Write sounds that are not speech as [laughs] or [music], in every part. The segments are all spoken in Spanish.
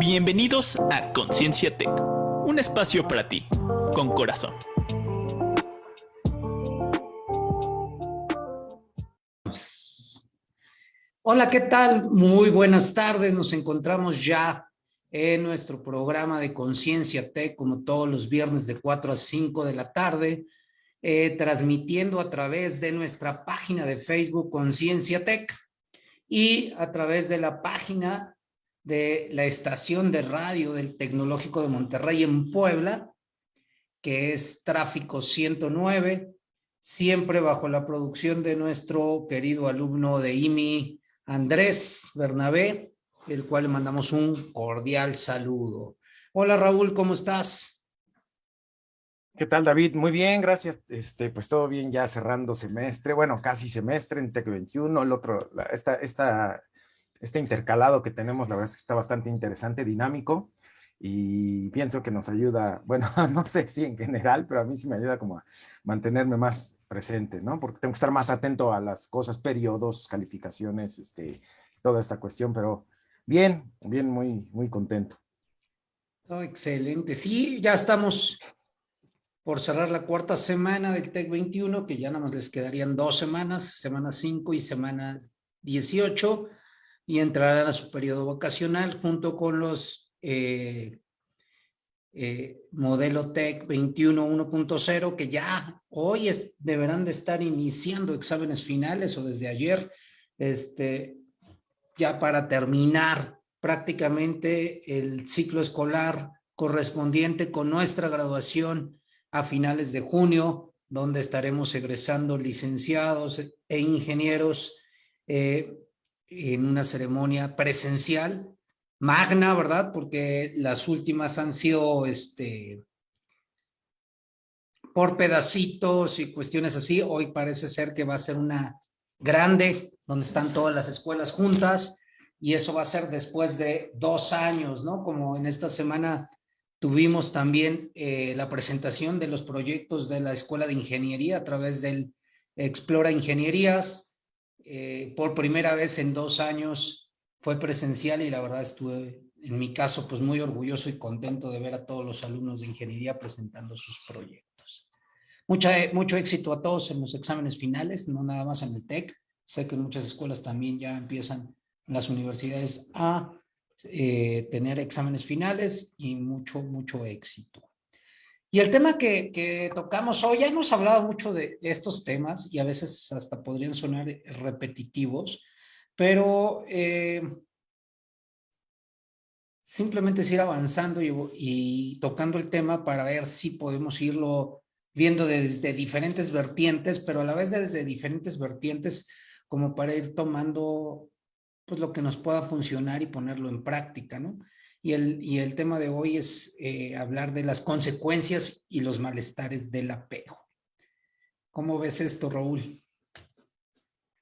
Bienvenidos a Conciencia Tech, un espacio para ti, con corazón. Hola, ¿qué tal? Muy buenas tardes. Nos encontramos ya en nuestro programa de Conciencia Tech, como todos los viernes de 4 a 5 de la tarde, eh, transmitiendo a través de nuestra página de Facebook Conciencia Tech y a través de la página de la estación de radio del Tecnológico de Monterrey en Puebla, que es Tráfico 109, siempre bajo la producción de nuestro querido alumno de IMI, Andrés Bernabé, el cual le mandamos un cordial saludo. Hola Raúl, ¿cómo estás? ¿Qué tal David? Muy bien, gracias. Este, pues todo bien ya cerrando semestre, bueno, casi semestre en TEC 21, el otro, esta, esta, este intercalado que tenemos, la verdad es que está bastante interesante, dinámico, y pienso que nos ayuda, bueno, [laughs] no sé si en general, pero a mí sí me ayuda como a mantenerme más presente, ¿no? Porque tengo que estar más atento a las cosas, periodos, calificaciones, este, toda esta cuestión, pero bien, bien, muy, muy contento. Oh, excelente. Sí, ya estamos por cerrar la cuarta semana del TEC 21, que ya nada más les quedarían dos semanas, semana 5 y semana 18, y entrarán a su periodo vacacional junto con los eh, eh, modelo TEC 21 1.0 que ya hoy deberán de estar iniciando exámenes finales o desde ayer, este, ya para terminar prácticamente el ciclo escolar correspondiente con nuestra graduación a finales de junio, donde estaremos egresando licenciados e ingenieros eh, en una ceremonia presencial magna, ¿verdad? Porque las últimas han sido este, por pedacitos y cuestiones así. Hoy parece ser que va a ser una grande, donde están todas las escuelas juntas, y eso va a ser después de dos años, ¿no? Como en esta semana tuvimos también eh, la presentación de los proyectos de la Escuela de Ingeniería a través del Explora Ingenierías. Eh, por primera vez en dos años fue presencial y la verdad estuve, en mi caso, pues muy orgulloso y contento de ver a todos los alumnos de ingeniería presentando sus proyectos. Mucha, mucho éxito a todos en los exámenes finales, no nada más en el TEC. Sé que muchas escuelas también ya empiezan las universidades a eh, tener exámenes finales y mucho, mucho éxito. Y el tema que, tocamos hoy, ya hemos hablado mucho de, estos temas y a veces hasta podrían sonar repetitivos, pero eh, simplemente es ir avanzando y, tocando el tema para ver si podemos irlo viendo desde diferentes vertientes, pero a la vez desde diferentes vertientes como para ir tomando pues lo que nos pueda funcionar y ponerlo en práctica, ¿no? Y el, y el tema de hoy es eh, hablar de las consecuencias y los malestares del apego. ¿Cómo ves esto, Raúl?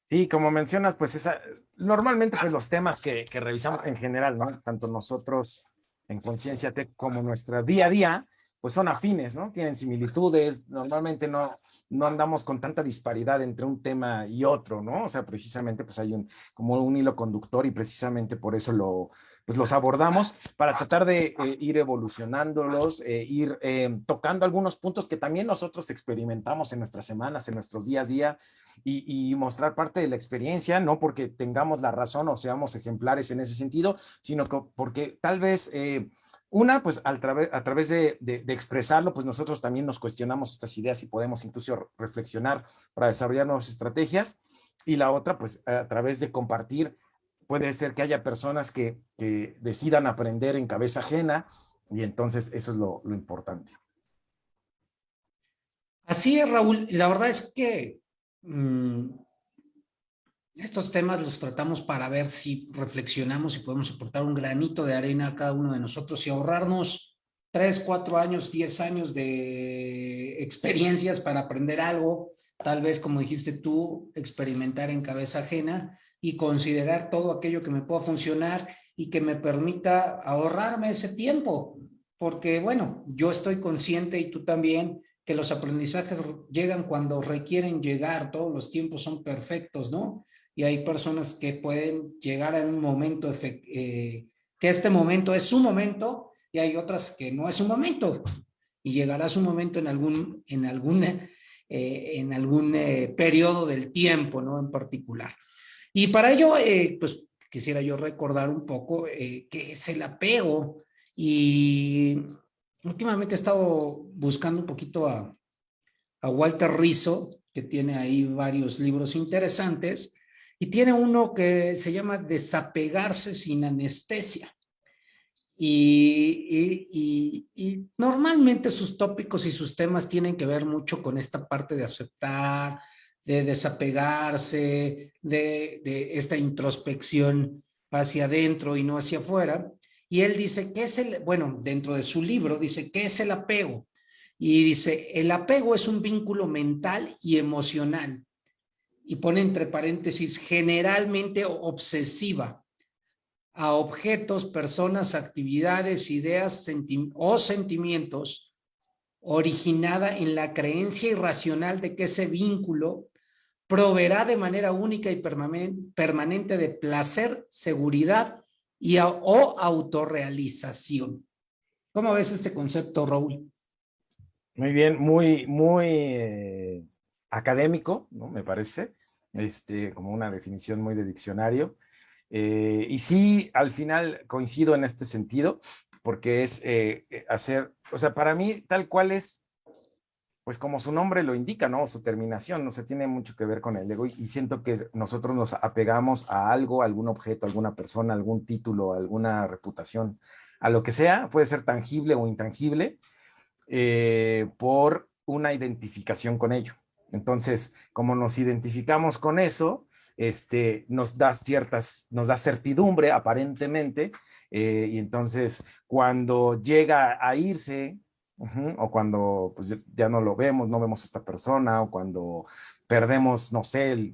Sí, como mencionas, pues esa, normalmente pues los temas que, que revisamos en general, ¿no? Tanto nosotros en Conciencia Tech como nuestra día a día, pues son afines, ¿no? Tienen similitudes, normalmente no, no andamos con tanta disparidad entre un tema y otro, ¿no? O sea, precisamente pues hay un, como un hilo conductor y precisamente por eso lo, pues los abordamos para tratar de eh, ir evolucionándolos, eh, ir eh, tocando algunos puntos que también nosotros experimentamos en nuestras semanas, en nuestros días a día y, y, mostrar parte de la experiencia, no porque tengamos la razón o seamos ejemplares en ese sentido, sino que porque tal vez una, pues a través de, expresarlo, pues nosotros también nos cuestionamos estas ideas y podemos incluso reflexionar para desarrollar nuevas estrategias. Y la otra, pues a través de compartir puede ser que haya personas que, decidan aprender en cabeza ajena y entonces eso es lo, importante. Así es, Raúl. La verdad es que mm, estos temas los tratamos para ver si reflexionamos y podemos aportar un granito de arena a cada uno de nosotros y ahorrarnos tres, cuatro años, diez años de experiencias para aprender algo, tal vez como dijiste tú, experimentar en cabeza ajena y considerar todo aquello que me pueda funcionar y que me permita ahorrarme ese tiempo. Porque, bueno, yo estoy consciente y tú también que los aprendizajes llegan cuando requieren llegar, todos los tiempos son perfectos, ¿no? Y hay personas que pueden llegar a un momento eh, que este momento es su momento y hay otras que no es su momento y llegará su momento en algún, en algún, eh, en algún eh, periodo del tiempo, ¿no? En particular. Y para ello, pues quisiera yo recordar un poco que es el apego y últimamente he estado buscando un poquito a, a Walter Rizzo, que tiene ahí varios libros interesantes, y tiene uno que se llama Desapegarse sin anestesia. Y, normalmente sus tópicos y sus temas tienen que ver mucho con esta parte de aceptar, de desapegarse, de, esta introspección hacia adentro y no hacia afuera. Y él dice que es el, bueno, dentro de su libro dice, ¿qué es el apego? Y dice, el apego es un vínculo mental y emocional. Y pone entre paréntesis, generalmente obsesiva a objetos, personas, actividades, ideas o sentimientos, originada en la creencia irracional de que ese vínculo proveerá de manera única y permanente de placer, seguridad y o autorrealización. ¿Cómo ves este concepto, Raúl? Muy bien, muy, muy eh, académico, ¿no? Me parece, este, como una definición muy de diccionario. Eh, y sí, al final coincido en este sentido, porque es eh, hacer, o sea, para mí tal cual es, pues como su nombre lo indica, ¿no? Su terminación, no se tiene mucho que ver con el ego y, siento que nosotros nos apegamos a algo, algún objeto, alguna persona, algún título, alguna reputación, a lo que sea, puede ser tangible o intangible, eh, por una identificación con ello. Entonces, como nos identificamos con eso, este, nos da ciertas, nos da certidumbre aparentemente, eh, y entonces cuando llega a irse, o cuando pues, ya no lo vemos, no vemos a esta persona, o cuando perdemos, no sé,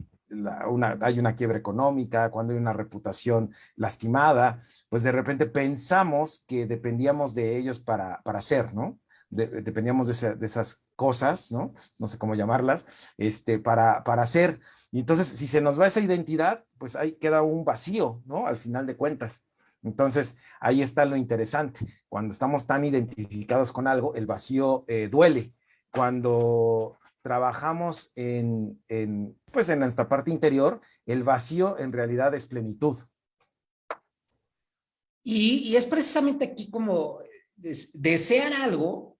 una, hay una quiebra económica, cuando hay una reputación lastimada, pues de repente pensamos que dependíamos de ellos para, para ser, ¿no? Dependíamos de, esas cosas, ¿no? No sé cómo llamarlas, este, para, para hacer. Y entonces, si se nos va esa identidad, pues ahí queda un vacío, ¿no? Al final de cuentas. Entonces, ahí está lo interesante. Cuando estamos tan identificados con algo, el vacío eh, duele. Cuando trabajamos en, en, pues en esta parte interior, el vacío en realidad es plenitud. Y, y es precisamente aquí como desear algo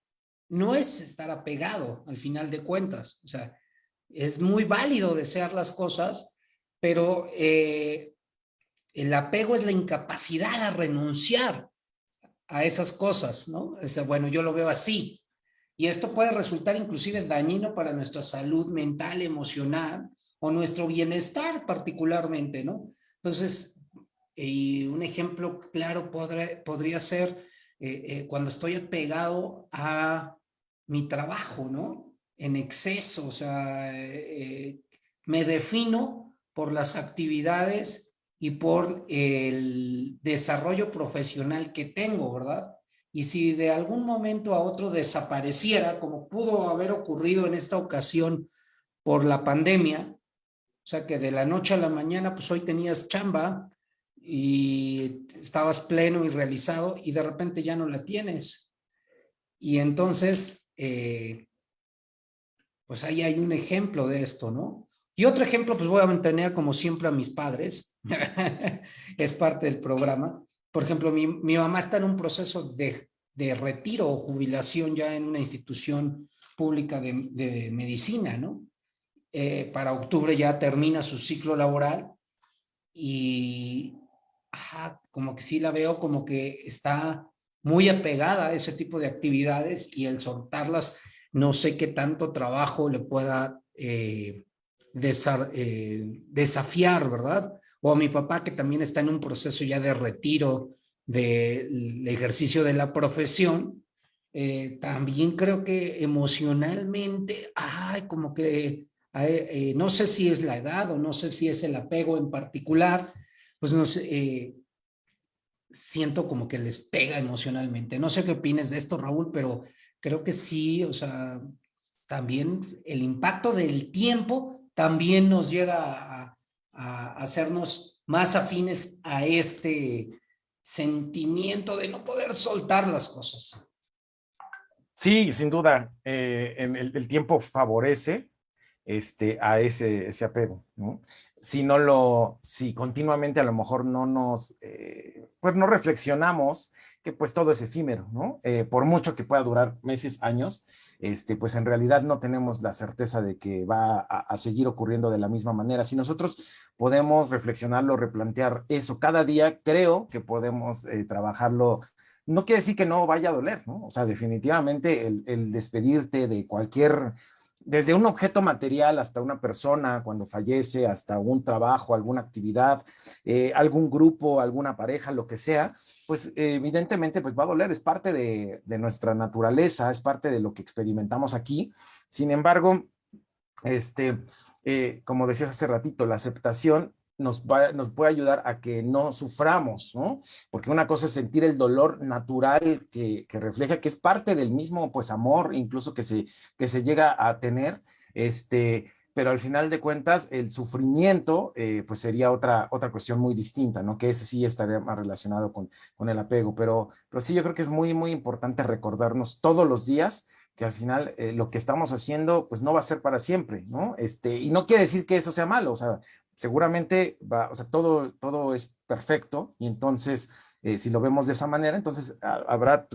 no es estar apegado al final de cuentas. O sea, es muy válido desear las cosas, pero eh, el apego es la incapacidad a renunciar a esas cosas, ¿no? O bueno, yo lo veo así. Y esto puede resultar inclusive dañino para nuestra salud mental, emocional o nuestro bienestar particularmente, ¿no? Entonces, y un ejemplo claro podría ser eh, eh, cuando estoy apegado a mi trabajo, ¿no? En exceso, o sea, eh, me defino por las actividades y por el desarrollo profesional que tengo, ¿verdad? Y si de algún momento a otro desapareciera, como pudo haber ocurrido en esta ocasión por la pandemia, o sea que de la noche a la mañana, pues hoy tenías chamba, y estabas pleno y realizado y de repente ya no la tienes. Y entonces, eh, pues ahí hay un ejemplo de esto, ¿no? Y otro ejemplo, pues voy a mantener como siempre a mis padres, [laughs] es parte del programa. Por ejemplo, mi, mamá está en un proceso de, retiro o jubilación ya en una institución pública de, medicina, ¿no? Eh, para octubre ya termina su ciclo laboral y como que sí la veo como que está muy apegada a ese tipo de actividades y el soltarlas, no sé qué tanto trabajo le pueda eh, eh, desafiar, ¿verdad? O a mi papá que también está en un proceso ya de retiro del ejercicio de la profesión, eh, también creo que emocionalmente, ay, como que, no sé si es la edad o no sé si es el apego en particular, pues no sé, eh, siento como que les pega emocionalmente. No sé qué opinas de esto, Raúl, pero creo que sí, o sea, también el impacto del tiempo también nos llega a, hacernos más afines a este, sentimiento de no poder soltar las cosas. Sí, sin duda, eh, el, tiempo favorece este, a ese, ese apego, ¿no? Si no lo, si continuamente a lo mejor no nos, eh, pues no reflexionamos que pues todo es efímero, ¿no? Eh, por mucho que pueda durar meses, años, este, pues en realidad no tenemos la certeza de que va a, seguir ocurriendo de la misma manera. Si nosotros podemos reflexionarlo, replantear eso cada día, creo que podemos eh, trabajarlo no quiere decir que no vaya a doler, ¿no? O sea, definitivamente el, el, despedirte de cualquier desde un objeto material hasta una persona cuando fallece, hasta un trabajo, alguna actividad, eh, algún grupo, alguna pareja, lo que sea, pues evidentemente pues va a doler, es parte de, nuestra naturaleza, es parte de lo que experimentamos aquí. Sin embargo, este, eh, como decías hace ratito, la aceptación nos, va, nos puede ayudar a que no suframos, ¿no? Porque una cosa es sentir el dolor natural que, que, refleja, que es parte del mismo, pues, amor, incluso que se, que se llega a tener, este, pero al final de cuentas, el sufrimiento, eh, pues, sería otra, otra cuestión muy distinta, ¿no? Que ese sí estaría más relacionado con, con el apego, pero, pero sí, yo creo que es muy, muy importante recordarnos todos los días que al final eh, lo que estamos haciendo pues no va a ser para siempre, ¿no? Este, y no quiere decir que eso sea malo, o sea, seguramente va, o sea, todo, todo es perfecto y entonces eh, si lo vemos de esa manera, entonces habrá,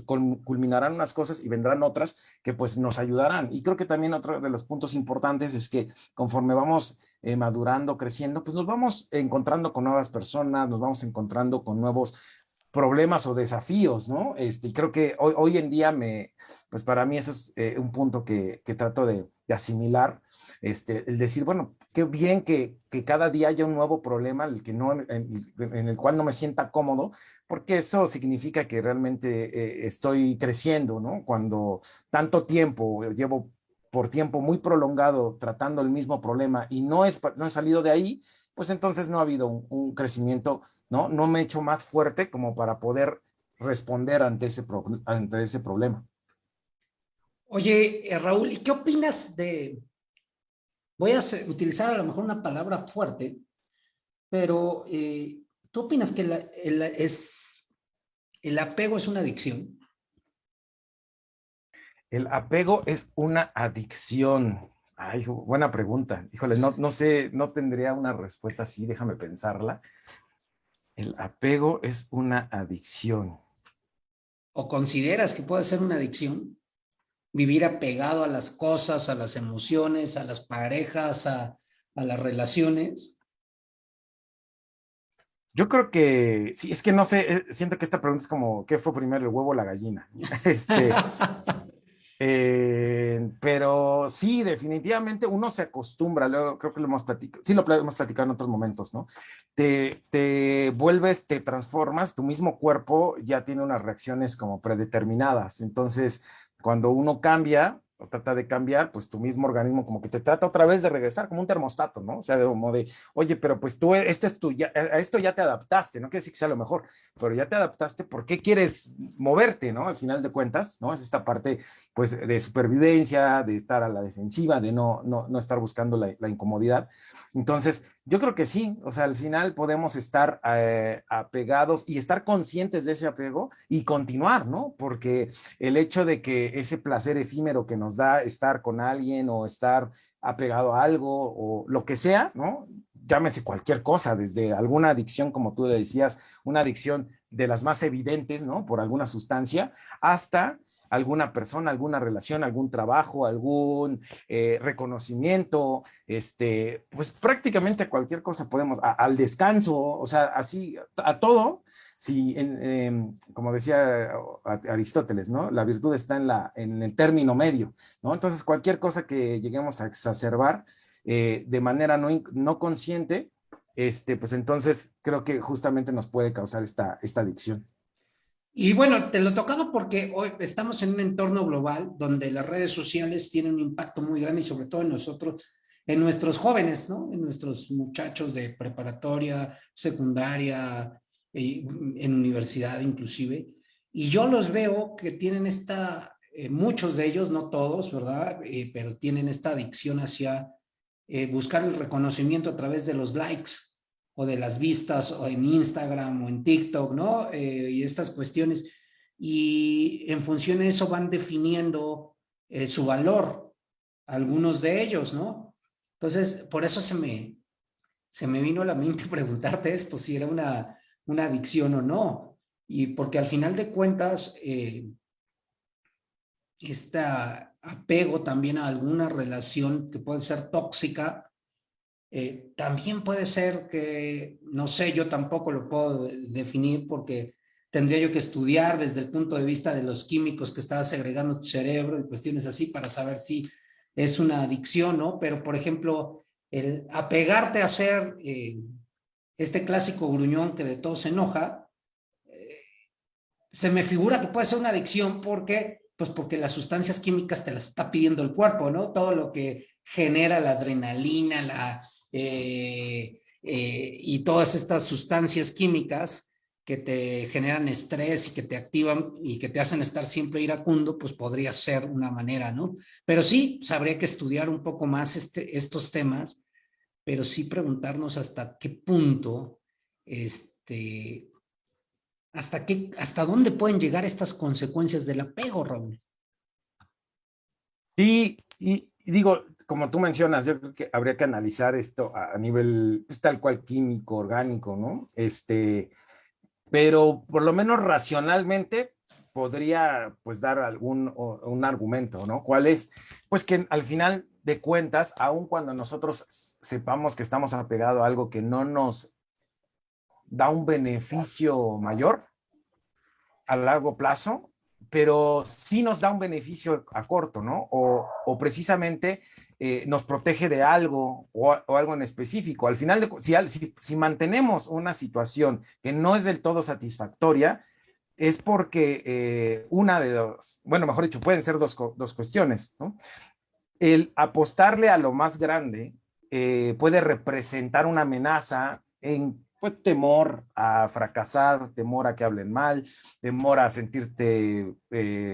culminarán unas cosas y vendrán otras que pues nos ayudarán. Y creo que también otro de los puntos importantes es que conforme vamos eh, madurando, creciendo, pues nos vamos encontrando con nuevas personas, nos vamos encontrando con nuevos problemas o desafíos, ¿no? Este, y creo que hoy, hoy en día me, pues para mí eso es eh, un punto que, que trato de, de, asimilar, este, el decir, bueno, qué bien que, que, cada día haya un nuevo problema el que no, en, el cual no me sienta cómodo, porque eso significa que realmente eh, estoy creciendo, ¿no? Cuando tanto tiempo llevo por tiempo muy prolongado tratando el mismo problema y no, es, no he salido de ahí, pues entonces no ha habido un, crecimiento, ¿no? No me he hecho más fuerte como para poder responder ante ese, ante ese problema. Oye, eh, Raúl, ¿y qué opinas de, voy a utilizar a lo mejor una palabra fuerte, pero eh, ¿tú opinas que el, es, el apego es una adicción? El apego es una adicción. Ay, buena pregunta. Híjole, no, no sé, no tendría una respuesta así, déjame pensarla. El apego es una adicción. ¿O consideras que puede ser una adicción? Vivir apegado a las cosas, a las emociones, a las parejas, a, a las relaciones. Yo creo que, sí, es que no sé, eh, siento que esta pregunta es como, ¿qué fue primero, el huevo o la gallina? [laughs] [laughs] Este, Eh, pero sí, definitivamente uno se acostumbra, luego creo que lo hemos platicado, sí lo hemos platicado en otros momentos, ¿no? Te, te vuelves, te transformas, tu mismo cuerpo ya tiene unas reacciones como predeterminadas, entonces cuando uno cambia, o trata de cambiar, pues tu mismo organismo como que te trata otra vez de regresar, como un termostato, ¿no? O sea, de como de, oye, pero pues tú, este es tu, ya, a esto ya te adaptaste, no quiere decir que sea lo mejor, pero ya te adaptaste, ¿por qué quieres moverte, no? Al final de cuentas, ¿no? Es esta parte, pues, de supervivencia, de estar a la defensiva, de no, no, no estar buscando la, incomodidad. Entonces, yo creo que sí, o sea, al final podemos estar eh, apegados y estar conscientes de ese apego y continuar, ¿no? Porque el hecho de que ese placer efímero que nos da estar con alguien o estar apegado a algo o lo que sea, ¿no? Llámese cualquier cosa, desde alguna adicción, como tú decías, una adicción de las más evidentes, ¿no? Por alguna sustancia, hasta alguna persona, alguna relación, algún trabajo, algún eh, reconocimiento, este, pues prácticamente cualquier cosa podemos, al descanso, o sea, así, a todo, si, em, como decía Aristóteles, ¿no? La virtud está en, la, en el término medio, ¿no? Entonces, cualquier cosa que lleguemos a exacerbar eh, de manera no, no consciente, este, pues entonces creo que justamente nos puede causar esta, esta adicción. Y bueno, te lo tocaba porque hoy estamos en un entorno global donde las redes sociales tienen un impacto muy grande y sobre todo en nosotros, en nuestros jóvenes, ¿no? En nuestros muchachos de preparatoria, secundaria, en universidad inclusive. Y yo los veo que tienen esta, eh, muchos de ellos, no todos, ¿verdad? Eh, pero tienen esta adicción hacia eh, buscar el reconocimiento a través de los likes o de las vistas o en Instagram o en TikTok, ¿no? Eh, y estas cuestiones. Y en función de eso van definiendo eh, su valor, algunos de ellos, ¿no? Entonces, por eso se me, se me vino a la mente [laughs] preguntarte esto, si era una, una adicción o no. Y porque al final de cuentas, eh, este apego también a alguna relación que puede ser tóxica, eh, también puede ser que, no sé, yo tampoco lo puedo definir porque tendría yo que estudiar desde el punto de vista de los químicos que está segregando tu cerebro y cuestiones así para saber si es una adicción, ¿no? Pero, por ejemplo, el apegarte a ser eh, este clásico gruñón que de todo se enoja, eh, se me figura que puede ser una adicción porque, pues porque las sustancias químicas te las está pidiendo el cuerpo, ¿no? Todo lo que genera la adrenalina, la, eh, y todas estas sustancias químicas que te generan estrés y que te activan y que te hacen estar siempre iracundo, pues podría ser una manera, ¿no? Pero sí, habría que estudiar un poco más este, estos temas, pero sí preguntarnos hasta qué punto, este, hasta qué, hasta dónde pueden llegar estas consecuencias del apego, Raúl. Sí, y, digo, como tú mencionas, yo creo que habría que analizar esto a, nivel pues, tal cual químico, orgánico, ¿no? Este, pero por lo menos racionalmente podría pues dar algún un argumento, ¿no? ¿Cuál es? Pues que al final de cuentas, aun cuando nosotros sepamos que estamos apegados a algo que no nos da un beneficio mayor a largo plazo, pero sí nos da un beneficio a corto, ¿no? O, precisamente eh, nos protege de algo o, algo en específico. Al final, de, si, si, mantenemos una situación que no es del todo satisfactoria, es porque eh, una de dos, bueno, mejor dicho, pueden ser dos, dos cuestiones. El apostarle a lo más grande eh, puede representar una amenaza en pues temor a fracasar, temor a que hablen mal, temor a sentirte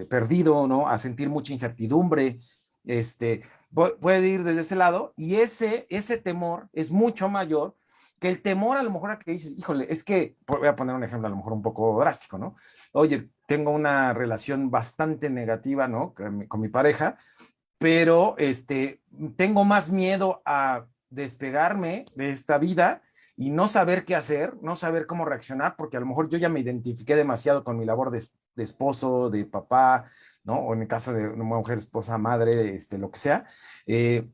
perdido, ¿no? A sentir mucha incertidumbre, este, puede ir desde ese lado y ese, ese temor es mucho mayor que el temor a lo mejor a que dices, híjole, es que, voy a poner un ejemplo a lo mejor un poco drástico, ¿no? Oye, tengo una relación bastante negativa, ¿no? Con mi, pareja, pero este, tengo más miedo a despegarme de esta vida y no saber qué hacer, no saber cómo reaccionar, porque a lo mejor yo ya me identifiqué demasiado con mi labor de, esposo, de papá, ¿no? O en el caso de una mujer, esposa, madre, este, lo que sea. Eh,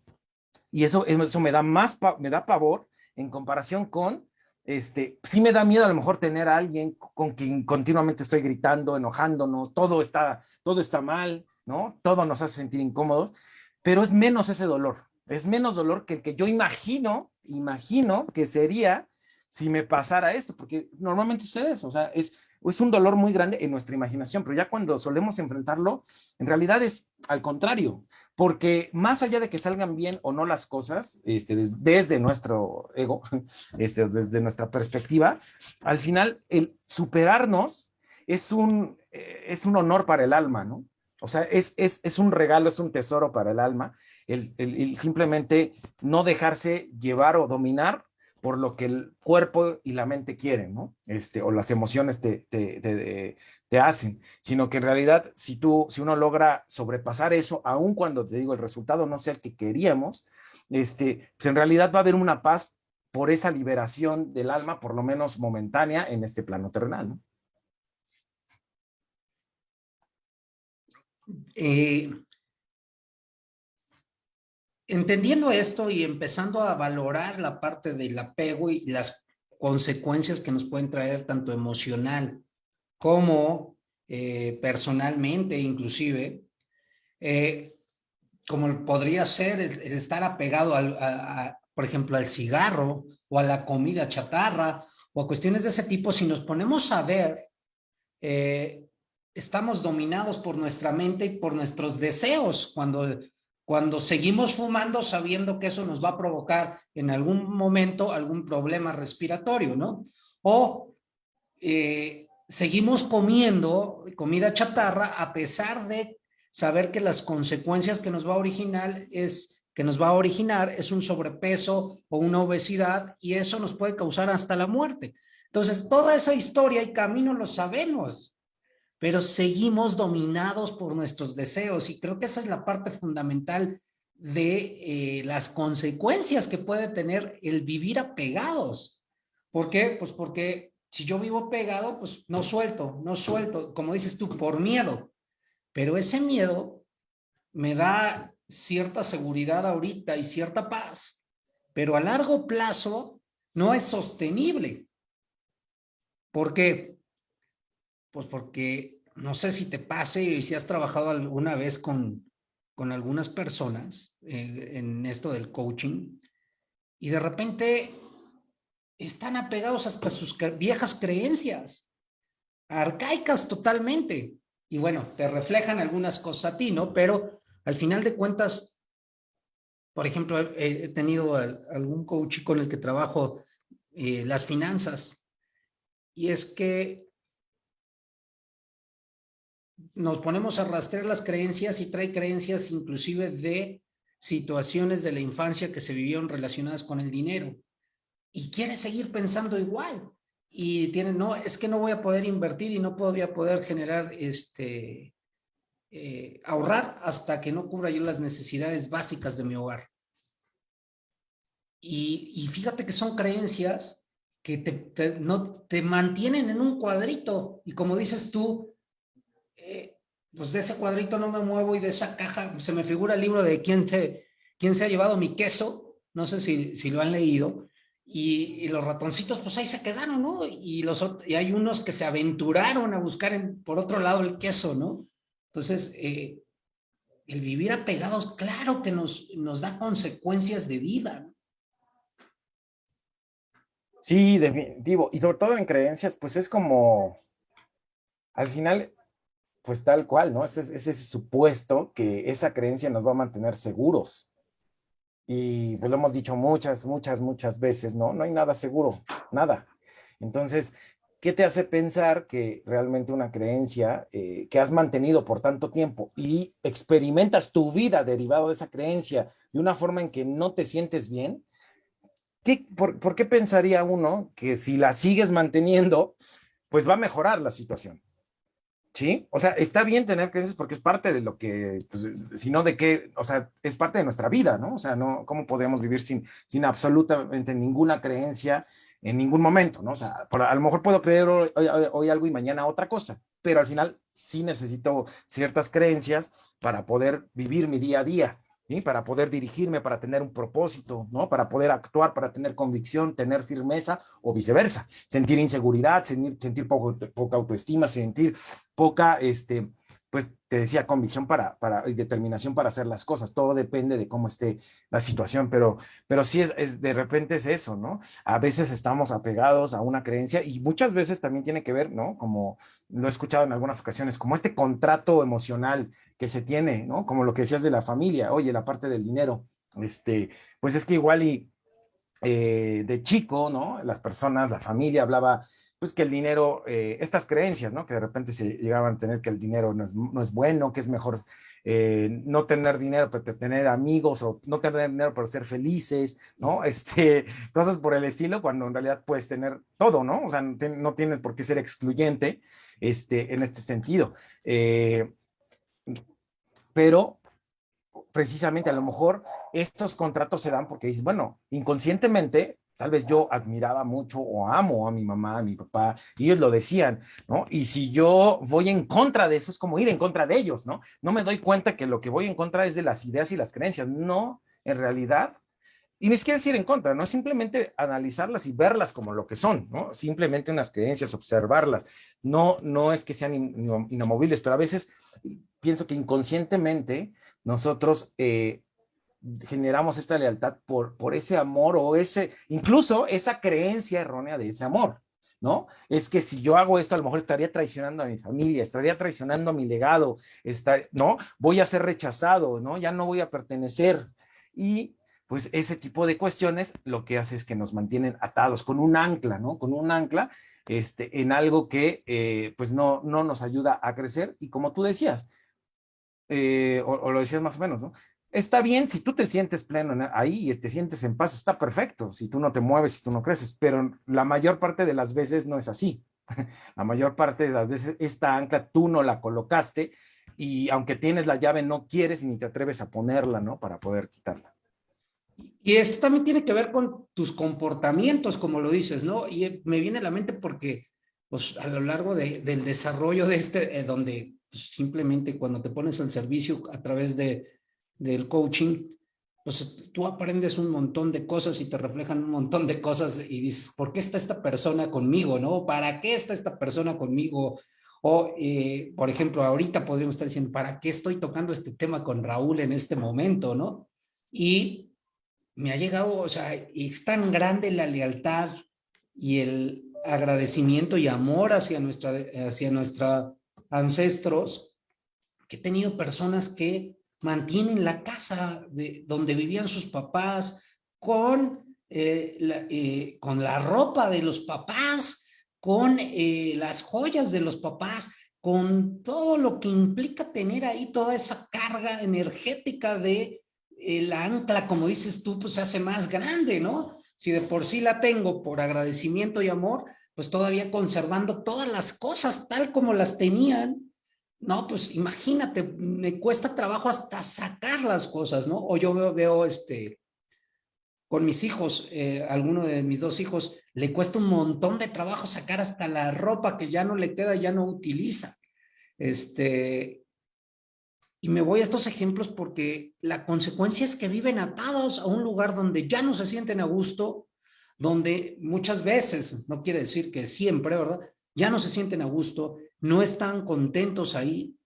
y eso, eso me da más, me da pavor en comparación con, este, sí me da miedo a lo mejor tener a alguien con quien continuamente estoy gritando, enojándonos, todo está, todo está mal, ¿no? Todo nos hace sentir incómodos, pero es menos ese dolor, es menos dolor que el que yo imagino, imagino que sería si me pasara esto, porque normalmente sucede eso, o sea, es, es un dolor muy grande en nuestra imaginación, pero ya cuando solemos enfrentarlo, en realidad es al contrario, porque más allá de que salgan bien o no las cosas, este, desde, nuestro ego, [laughs] este, desde nuestra perspectiva, al final el superarnos es un, eh, es un honor para el alma, ¿no? O sea, es, es, un regalo, es un tesoro para el alma, el, simplemente no dejarse llevar o dominar por lo que el cuerpo y la mente quieren, ¿no? Este, o las emociones te, te, hacen, sino que en realidad si tú, si uno logra sobrepasar eso, aun cuando te digo el resultado no sea el que queríamos, este, pues en realidad va a haber una paz por esa liberación del alma, por lo menos momentánea, en este plano terrenal, ¿no? Eh, entendiendo esto y empezando a valorar la parte del apego y las consecuencias que nos pueden traer tanto emocional como eh, personalmente inclusive, eh, como podría ser el, estar apegado al, por ejemplo, al cigarro o a la comida chatarra o a cuestiones de ese tipo, si nos ponemos a ver, estamos dominados por nuestra mente y por nuestros deseos cuando, cuando seguimos fumando sabiendo que eso nos va a provocar en algún momento algún problema respiratorio, ¿no? O eh, seguimos comiendo comida chatarra a pesar de saber que las consecuencias que nos va a originar es que nos va a originar es un sobrepeso o una obesidad y eso nos puede causar hasta la muerte. Entonces, toda esa historia y camino lo sabemos, pero seguimos dominados por nuestros deseos y creo que esa es la parte fundamental de eh, las consecuencias que puede tener el vivir apegados. ¿Por qué? Pues porque si yo vivo pegado, pues no suelto, no suelto, como dices tú, por miedo. Pero ese miedo me da cierta seguridad ahorita y cierta paz, pero a largo plazo no es sostenible. ¿Por qué? Pues porque no sé si te pase y si has trabajado alguna vez con, con algunas personas eh, en esto del coaching y de repente están apegados hasta sus viejas creencias, arcaicas totalmente. Y bueno, te reflejan algunas cosas a ti, ¿no? Pero al final de cuentas, por ejemplo, he, tenido algún coach con el que trabajo eh, las finanzas y es que nos ponemos a rastrear las creencias y trae creencias inclusive de situaciones de la infancia que se vivieron relacionadas con el dinero y quiere seguir pensando igual y tiene, no, es que no voy a poder invertir y no voy a poder generar este, eh, ahorrar hasta que no cubra yo las necesidades básicas de mi hogar. Y, fíjate que son creencias que te, no, te mantienen en un cuadrito. Y como dices tú, pues de ese cuadrito no me muevo y de esa caja se me figura el libro de quién se, quién se ha llevado mi queso. No sé si, si lo han leído. Y, los ratoncitos, pues ahí se quedaron, ¿no? Y, los, y hay unos que se aventuraron a buscar por otro lado el queso, ¿no? Entonces, eh, el vivir apegados, claro que nos, nos da consecuencias de vida. Sí, definitivo. Y sobre todo en creencias, pues es como, al final, pues tal cual, ¿no? Es, es ese supuesto que esa creencia nos va a mantener seguros. Y pues lo hemos dicho muchas, muchas, muchas veces, ¿no? No hay nada seguro, nada. Entonces, ¿qué te hace pensar que realmente una creencia eh, que has mantenido por tanto tiempo y experimentas tu vida derivado de esa creencia de una forma en que no te sientes bien? por, qué pensaría uno que si la sigues manteniendo, pues va a mejorar la situación? ¿Sí? O sea, está bien tener creencias porque es parte de lo que, pues, sino de que, o sea, es parte de nuestra vida, ¿no? O sea, no, ¿cómo podemos vivir sin, sin absolutamente ninguna creencia en ningún momento, ¿no? O sea, a lo mejor puedo creer hoy, algo y mañana otra cosa, pero al final sí necesito ciertas creencias para poder vivir mi día a día, Para poder dirigirme, para tener un propósito, ¿no? Para poder actuar, para tener convicción, tener firmeza o viceversa. Sentir inseguridad, sentir, sentir poca autoestima, sentir poca, este, pues te decía, convicción para, para, y determinación para hacer las cosas. Todo depende de cómo esté la situación, pero, pero sí es, es, de repente es eso, ¿no? A veces estamos apegados a una creencia y muchas veces también tiene que ver, ¿no? Como lo he escuchado en algunas ocasiones, como este contrato emocional que se tiene, ¿no? Como lo que decías de la familia, oye, la parte del dinero, este, pues es que igual y eh, de chico, ¿no? Las personas, la familia hablaba pues que el dinero, eh, estas creencias, ¿no? Que de repente se llegaban a tener que el dinero no es, no es bueno, que es mejor eh, no tener dinero, pero tener amigos o no tener dinero para ser felices, ¿no? Este, cosas por el estilo, cuando en realidad puedes tener todo, ¿no? O sea, no, no tienes por qué ser excluyente este, en este sentido. Eh, pero precisamente a lo mejor estos contratos se dan porque dices, bueno, inconscientemente Tal vez yo admiraba mucho o amo a mi mamá, a mi papá, y ellos lo decían, ¿no? Y si yo voy en contra de eso, es como ir en contra de ellos, ¿no? No me doy cuenta que lo que voy en contra es de las ideas y las creencias. No, en realidad, y ni siquiera decir en contra, ¿no? Simplemente analizarlas y verlas como lo que son, ¿no? Simplemente unas creencias, observarlas. No, no es que sean inamovibles, pero a veces pienso que inconscientemente nosotros eh, generamos esta lealtad por, por ese amor o ese, incluso esa creencia errónea de ese amor, ¿no? Es que si yo hago esto, a lo mejor estaría traicionando a mi familia, estaría traicionando a mi legado, ¿no? Voy a ser rechazado, ¿no? Ya no voy a pertenecer. Y pues ese tipo de cuestiones lo que hace es que nos mantienen atados con un ancla, ¿no? Con un ancla este, en algo que eh, pues no, no nos ayuda a crecer y como tú decías, eh, o, lo decías más o menos, ¿no? Está bien si tú te sientes pleno ahí y te sientes en paz, está perfecto, si tú no te mueves, si tú no creces, pero la mayor parte de las veces no es así. [laughs] La mayor parte de las veces esta ancla tú no la colocaste y aunque tienes la llave no quieres ni te atreves a ponerla, ¿no? Para poder quitarla. Y esto también tiene que ver con tus comportamientos, como lo dices, ¿no? Y me viene a la mente porque pues, a lo largo del desarrollo de este, eh, donde pues, simplemente cuando te pones al servicio a través de, del coaching, pues tú aprendes un montón de cosas y te reflejan un montón de cosas y dices, ¿por qué está esta persona conmigo? ¿No? ¿Para qué está esta persona conmigo? O, eh, por ejemplo, ahorita podríamos estar diciendo, ¿para qué estoy tocando este tema con Raúl en este momento? ¿No? Y me ha llegado, o sea, es tan grande la lealtad y el agradecimiento y amor hacia nuestra, hacia nuestra ancestros, que he tenido personas que mantienen la casa de donde vivían sus papás con, eh, la, eh, con la ropa de los papás, con eh, las joyas de los papás, con todo lo que implica tener ahí toda esa carga energética de la ancla, como dices tú, pues se hace más grande, ¿no? Si de por sí la tengo por agradecimiento y amor, pues todavía conservando todas las cosas tal como las tenían, no, pues imagínate, me cuesta trabajo hasta sacar las cosas, ¿no? O yo veo, veo este, con mis hijos, eh, alguno de mis dos hijos, le cuesta un montón de trabajo sacar hasta la ropa que ya no le queda, ya no utiliza. Este, y me voy a estos ejemplos porque la consecuencia es que viven atados a un lugar donde ya no se sienten a gusto, donde muchas veces, no quiere decir que siempre, ¿verdad? Ya no se sienten a gusto, no están contentos ahí,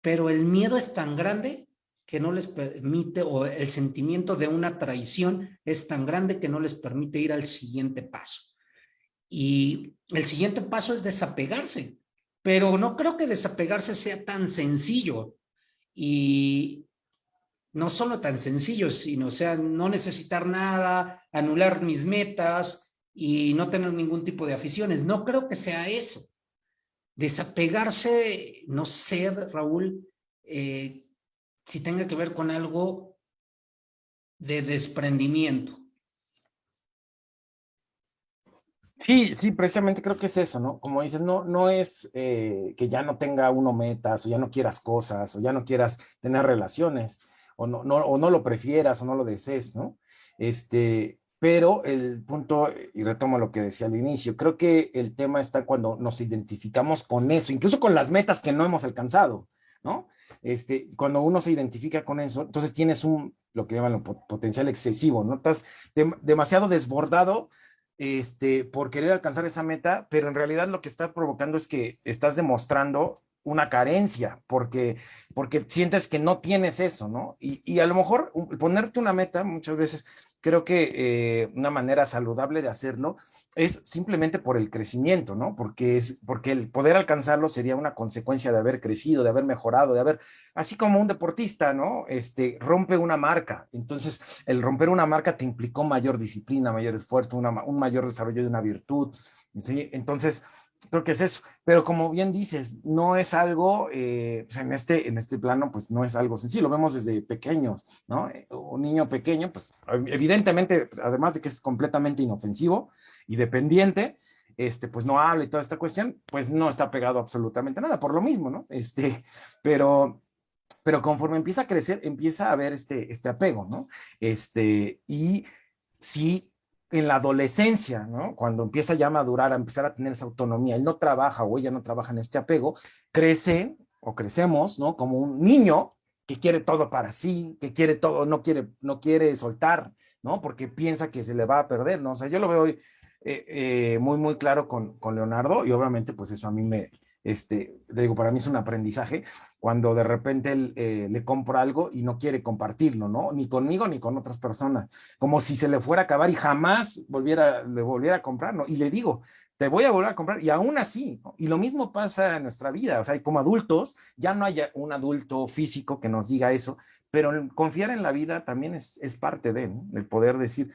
pero el miedo es tan grande que no les permite, o el sentimiento de una traición es tan grande que no les permite ir al siguiente paso. Y el siguiente paso es desapegarse, pero no creo que desapegarse sea tan sencillo. Y no solo tan sencillo, sino, sea, no necesitar nada, anular mis metas y no tener ningún tipo de aficiones. No creo que sea eso desapegarse, no sé, Raúl, eh, si tenga que ver con algo de desprendimiento. Sí, sí, precisamente creo que es eso, ¿no? Como dices, no, no es eh, que ya no tenga uno metas, o ya no quieras cosas, o ya no quieras tener relaciones, o no, no, o no lo prefieras, o no lo desees, ¿no? Este, pero el punto, y retomo lo que decía al inicio, creo que el tema está cuando nos identificamos con eso, incluso con las metas que no hemos alcanzado, ¿no? Este, cuando uno se identifica con eso, entonces tienes un, lo que llaman potencial excesivo, ¿no? Estás demasiado desbordado este, por querer alcanzar esa meta, pero en realidad lo que está provocando es que estás demostrando una carencia, porque, porque sientes que no tienes eso, ¿no? Y, y a lo mejor ponerte una meta muchas veces creo que eh, una manera saludable de hacerlo es simplemente por el crecimiento, ¿no? Porque, es, porque el poder alcanzarlo sería una consecuencia de haber crecido, de haber mejorado, de haber, así como un deportista, ¿no? Este, rompe una marca. Entonces, el romper una marca te implicó mayor disciplina, mayor esfuerzo, un mayor desarrollo de una virtud, ¿sí? Entonces, creo que es eso. Pero como bien dices, no es algo, eh, pues en, este, en este plano, pues no es algo sencillo, lo vemos desde pequeños, ¿no? Eh, un niño pequeño, pues evidentemente, además de que es completamente inofensivo y dependiente, este, pues no habla y toda esta cuestión, pues no está pegado absolutamente nada, por lo mismo, ¿no? Este, [laughs] pero, pero conforme empieza a crecer, empieza a haber este, este apego, ¿no? Este, y sí en la adolescencia, ¿no? Cuando empieza ya a madurar, a empezar a tener esa autonomía, él no trabaja o ella no trabaja en este apego, crece o crecemos, ¿no? Como un niño que quiere todo para sí, que quiere todo, no quiere, no quiere soltar, ¿no? Porque piensa que se le va a perder, ¿no? O sea, yo lo veo eh, eh, muy, muy claro con, con Leonardo y obviamente pues eso a mí me, este, digo, para mí es un aprendizaje cuando de repente él eh, le compra algo y no quiere compartirlo, ¿no? Ni conmigo ni con otras personas, como si se le fuera a acabar y jamás volviera, le volviera a comprar, ¿no? Y le digo, te voy a volver a comprar y aún así, y lo mismo pasa en nuestra vida, o sea, como adultos, ya no hay un adulto físico que nos diga eso, pero confiar en la vida también es, es parte de, ¿no? El poder decir,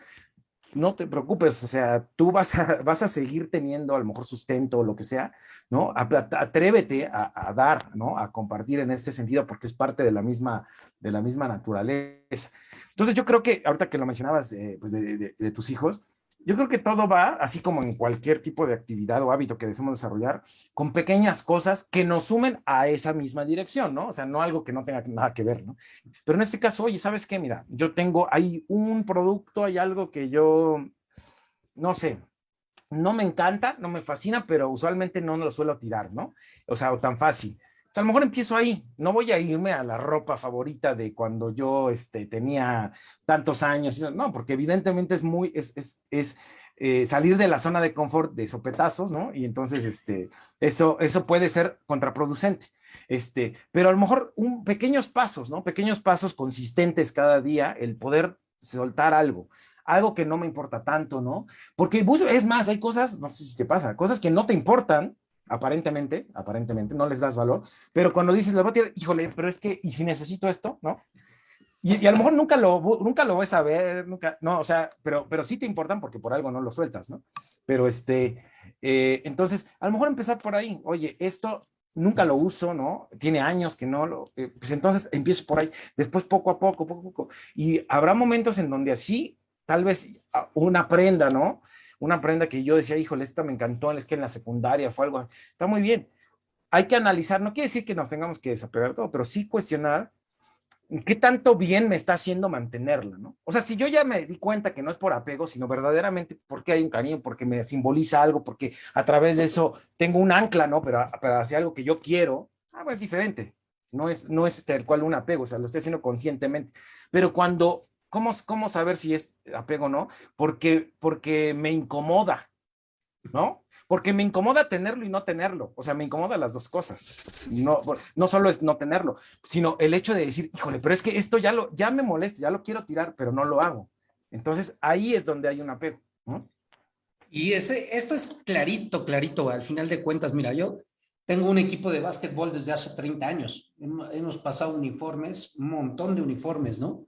no te preocupes, o sea, tú vas a, [laughs] vas a seguir teniendo a lo mejor sustento o lo que sea, ¿no? Atrévete a, a, dar, ¿no? A compartir en este sentido porque es parte de la misma, de la misma naturaleza. Entonces yo creo que, ahorita que lo mencionabas eh, pues de, tus hijos, yo creo que todo va, así como en cualquier tipo de actividad o hábito que deseamos desarrollar, con pequeñas cosas que nos sumen a esa misma dirección, ¿no? O sea, no algo que no tenga nada que ver, ¿no? Pero en este caso, oye, ¿sabes qué? Mira, yo tengo, hay un producto, hay algo que yo, no sé, no me encanta, no me fascina, pero usualmente no lo suelo tirar, ¿no? O sea, o tan fácil a lo mejor empiezo ahí, no voy a irme a la ropa favorita de cuando yo este, tenía tantos años, no, porque evidentemente es muy, es, es, es eh, salir de la zona de confort de sopetazos, ¿no? Y entonces este, eso, eso puede ser contraproducente. Este, pero a lo mejor un, pequeños pasos, ¿no? Pequeños pasos consistentes cada día, el poder soltar algo, algo que no me importa tanto, ¿no? Porque es más, hay cosas, no sé si te pasa, cosas que no te importan, aparentemente, aparentemente, no les das valor, pero cuando dices, le voy a tirar, híjole, pero es que, ¿y si necesito esto? ¿No? Y, y, a lo mejor nunca lo, nunca lo vas a ver, nunca, no, o sea, pero, pero sí te importan porque por algo no lo sueltas, ¿no? Pero este, eh, entonces, a lo mejor empezar por ahí, oye, esto nunca lo uso, ¿no? Tiene años que no lo, eh, pues entonces empiezo por ahí, después poco a poco, poco a poco, y habrá momentos en donde así, tal vez una prenda, ¿no? Una prenda que yo decía, híjole, esta me encantó, es que en la secundaria fue algo, está muy bien. Hay que analizar, no quiere decir que nos tengamos que desapegar todo, pero sí cuestionar qué tanto bien me está haciendo mantenerla, ¿no? O sea, si yo ya me di cuenta que no es por apego, sino verdaderamente porque hay un cariño, porque me simboliza algo, porque a través de eso tengo un ancla, ¿no? Pero, pero hacia algo que yo quiero, ah, pues es diferente. No es, no es tal cual un apego, o sea, lo estoy haciendo conscientemente. Pero cuando ¿Cómo, ¿Cómo saber si es apego o no? Porque, porque me incomoda, ¿no? Porque me incomoda tenerlo y no tenerlo. O sea, me incomoda las dos cosas. No, no solo es no tenerlo, sino el hecho de decir, híjole, pero es que esto ya, lo, ya me molesta, ya lo quiero tirar, pero no lo hago. Entonces, ahí es donde hay un apego. ¿no? Y ese, esto es clarito, clarito. Al final de cuentas, mira, yo tengo un equipo de básquetbol desde hace 30 años. Hemos, pasado uniformes, un montón de uniformes, ¿no?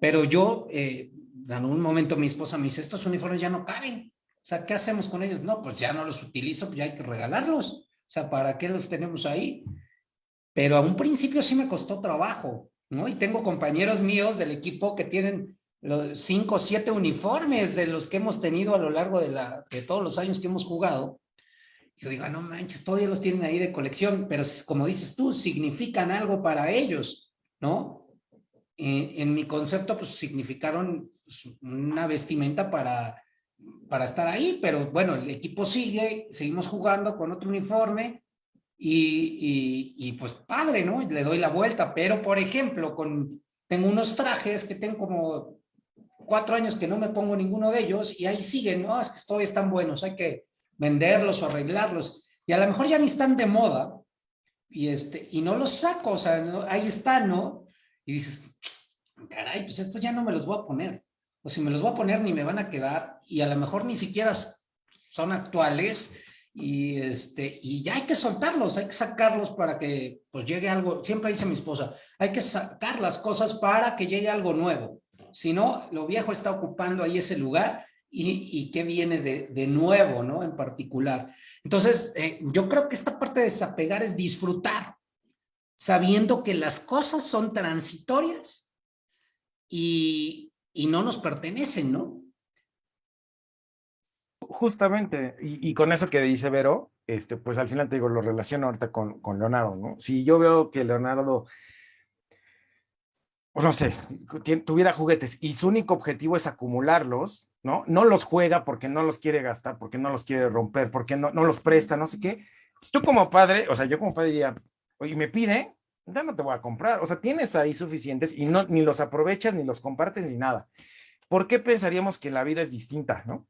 Pero yo, eh, en un momento mi esposa me dice, estos uniformes ya no caben. O sea, ¿qué hacemos con ellos? No, pues ya no los utilizo, pues ya hay que regalarlos. O sea, ¿para qué los tenemos ahí? Pero a un principio sí me costó trabajo, ¿no? Y tengo compañeros míos del equipo que tienen los cinco o siete uniformes de los que hemos tenido a lo largo de, la, de todos los años que hemos jugado. Yo digo, ah, no manches, todavía los tienen ahí de colección, pero como dices tú, significan algo para ellos, ¿no? En mi concepto, pues significaron pues, una vestimenta para, para estar ahí, pero bueno, el equipo sigue, seguimos jugando con otro uniforme y, y, y, pues padre, ¿no? Le doy la vuelta, pero por ejemplo, con, tengo unos trajes que tengo como cuatro años que no me pongo ninguno de ellos y ahí siguen, ¿no? Es que todavía están buenos, hay que venderlos o arreglarlos y a lo mejor ya ni están de moda y, este, y no los saco, o sea, ahí están, ¿no? Y dices, caray, pues esto ya no me los voy a poner. O si me los voy a poner ni me van a quedar y a lo mejor ni siquiera son actuales y este y ya hay que soltarlos, hay que sacarlos para que pues llegue algo, siempre dice mi esposa, hay que sacar las cosas para que llegue algo nuevo. Si no, lo viejo está ocupando ahí ese lugar y, y qué viene de, de, nuevo, ¿no? En particular. Entonces, eh, yo creo que esta parte de desapegar es disfrutar, sabiendo que las cosas son transitorias y, no nos pertenecen, ¿no? Justamente, y, con eso que dice Vero, este, pues al final te digo, lo relaciono ahorita con, con Leonardo, ¿no? Si yo veo que Leonardo, pues no sé, tuviera juguetes y su único objetivo es acumularlos, ¿no? No los juega porque no los quiere gastar, porque no los quiere romper, porque no, no los presta, no sé qué. Tú como padre, o sea, yo como padre diría, oye, me pide, ya no te voy a comprar. O sea, tienes ahí suficientes y no, ni los aprovechas, ni los compartes, ni nada. ¿Por qué pensaríamos que la vida es distinta, no?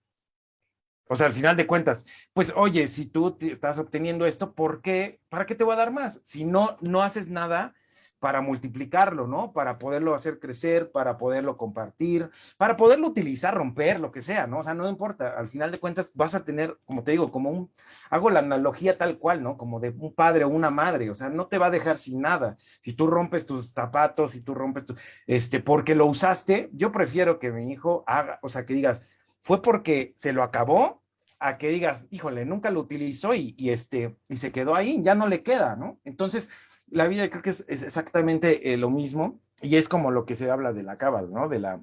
O sea, al final de cuentas, pues oye, si tú estás obteniendo esto, ¿por qué? ¿Para qué te voy a dar más? Si no, no haces nada, para multiplicarlo, ¿no? Para poderlo hacer crecer, para poderlo compartir, para poderlo utilizar, romper, lo que sea, ¿no? O sea, no importa, al final de cuentas vas a tener, como te digo, como un, hago la analogía tal cual, ¿no? Como de un padre o una madre, o sea, no te va a dejar sin nada. Si tú rompes tus zapatos, si tú rompes tu, este, porque lo usaste, yo prefiero que mi hijo haga, o sea, que digas, fue porque se lo acabó a que digas, híjole, nunca lo utilizó y, este, y se quedó ahí, ya no le queda, ¿no? Entonces, la vida creo que es, exactamente eh, lo mismo y es como lo que se habla de la cábala, ¿no? De la,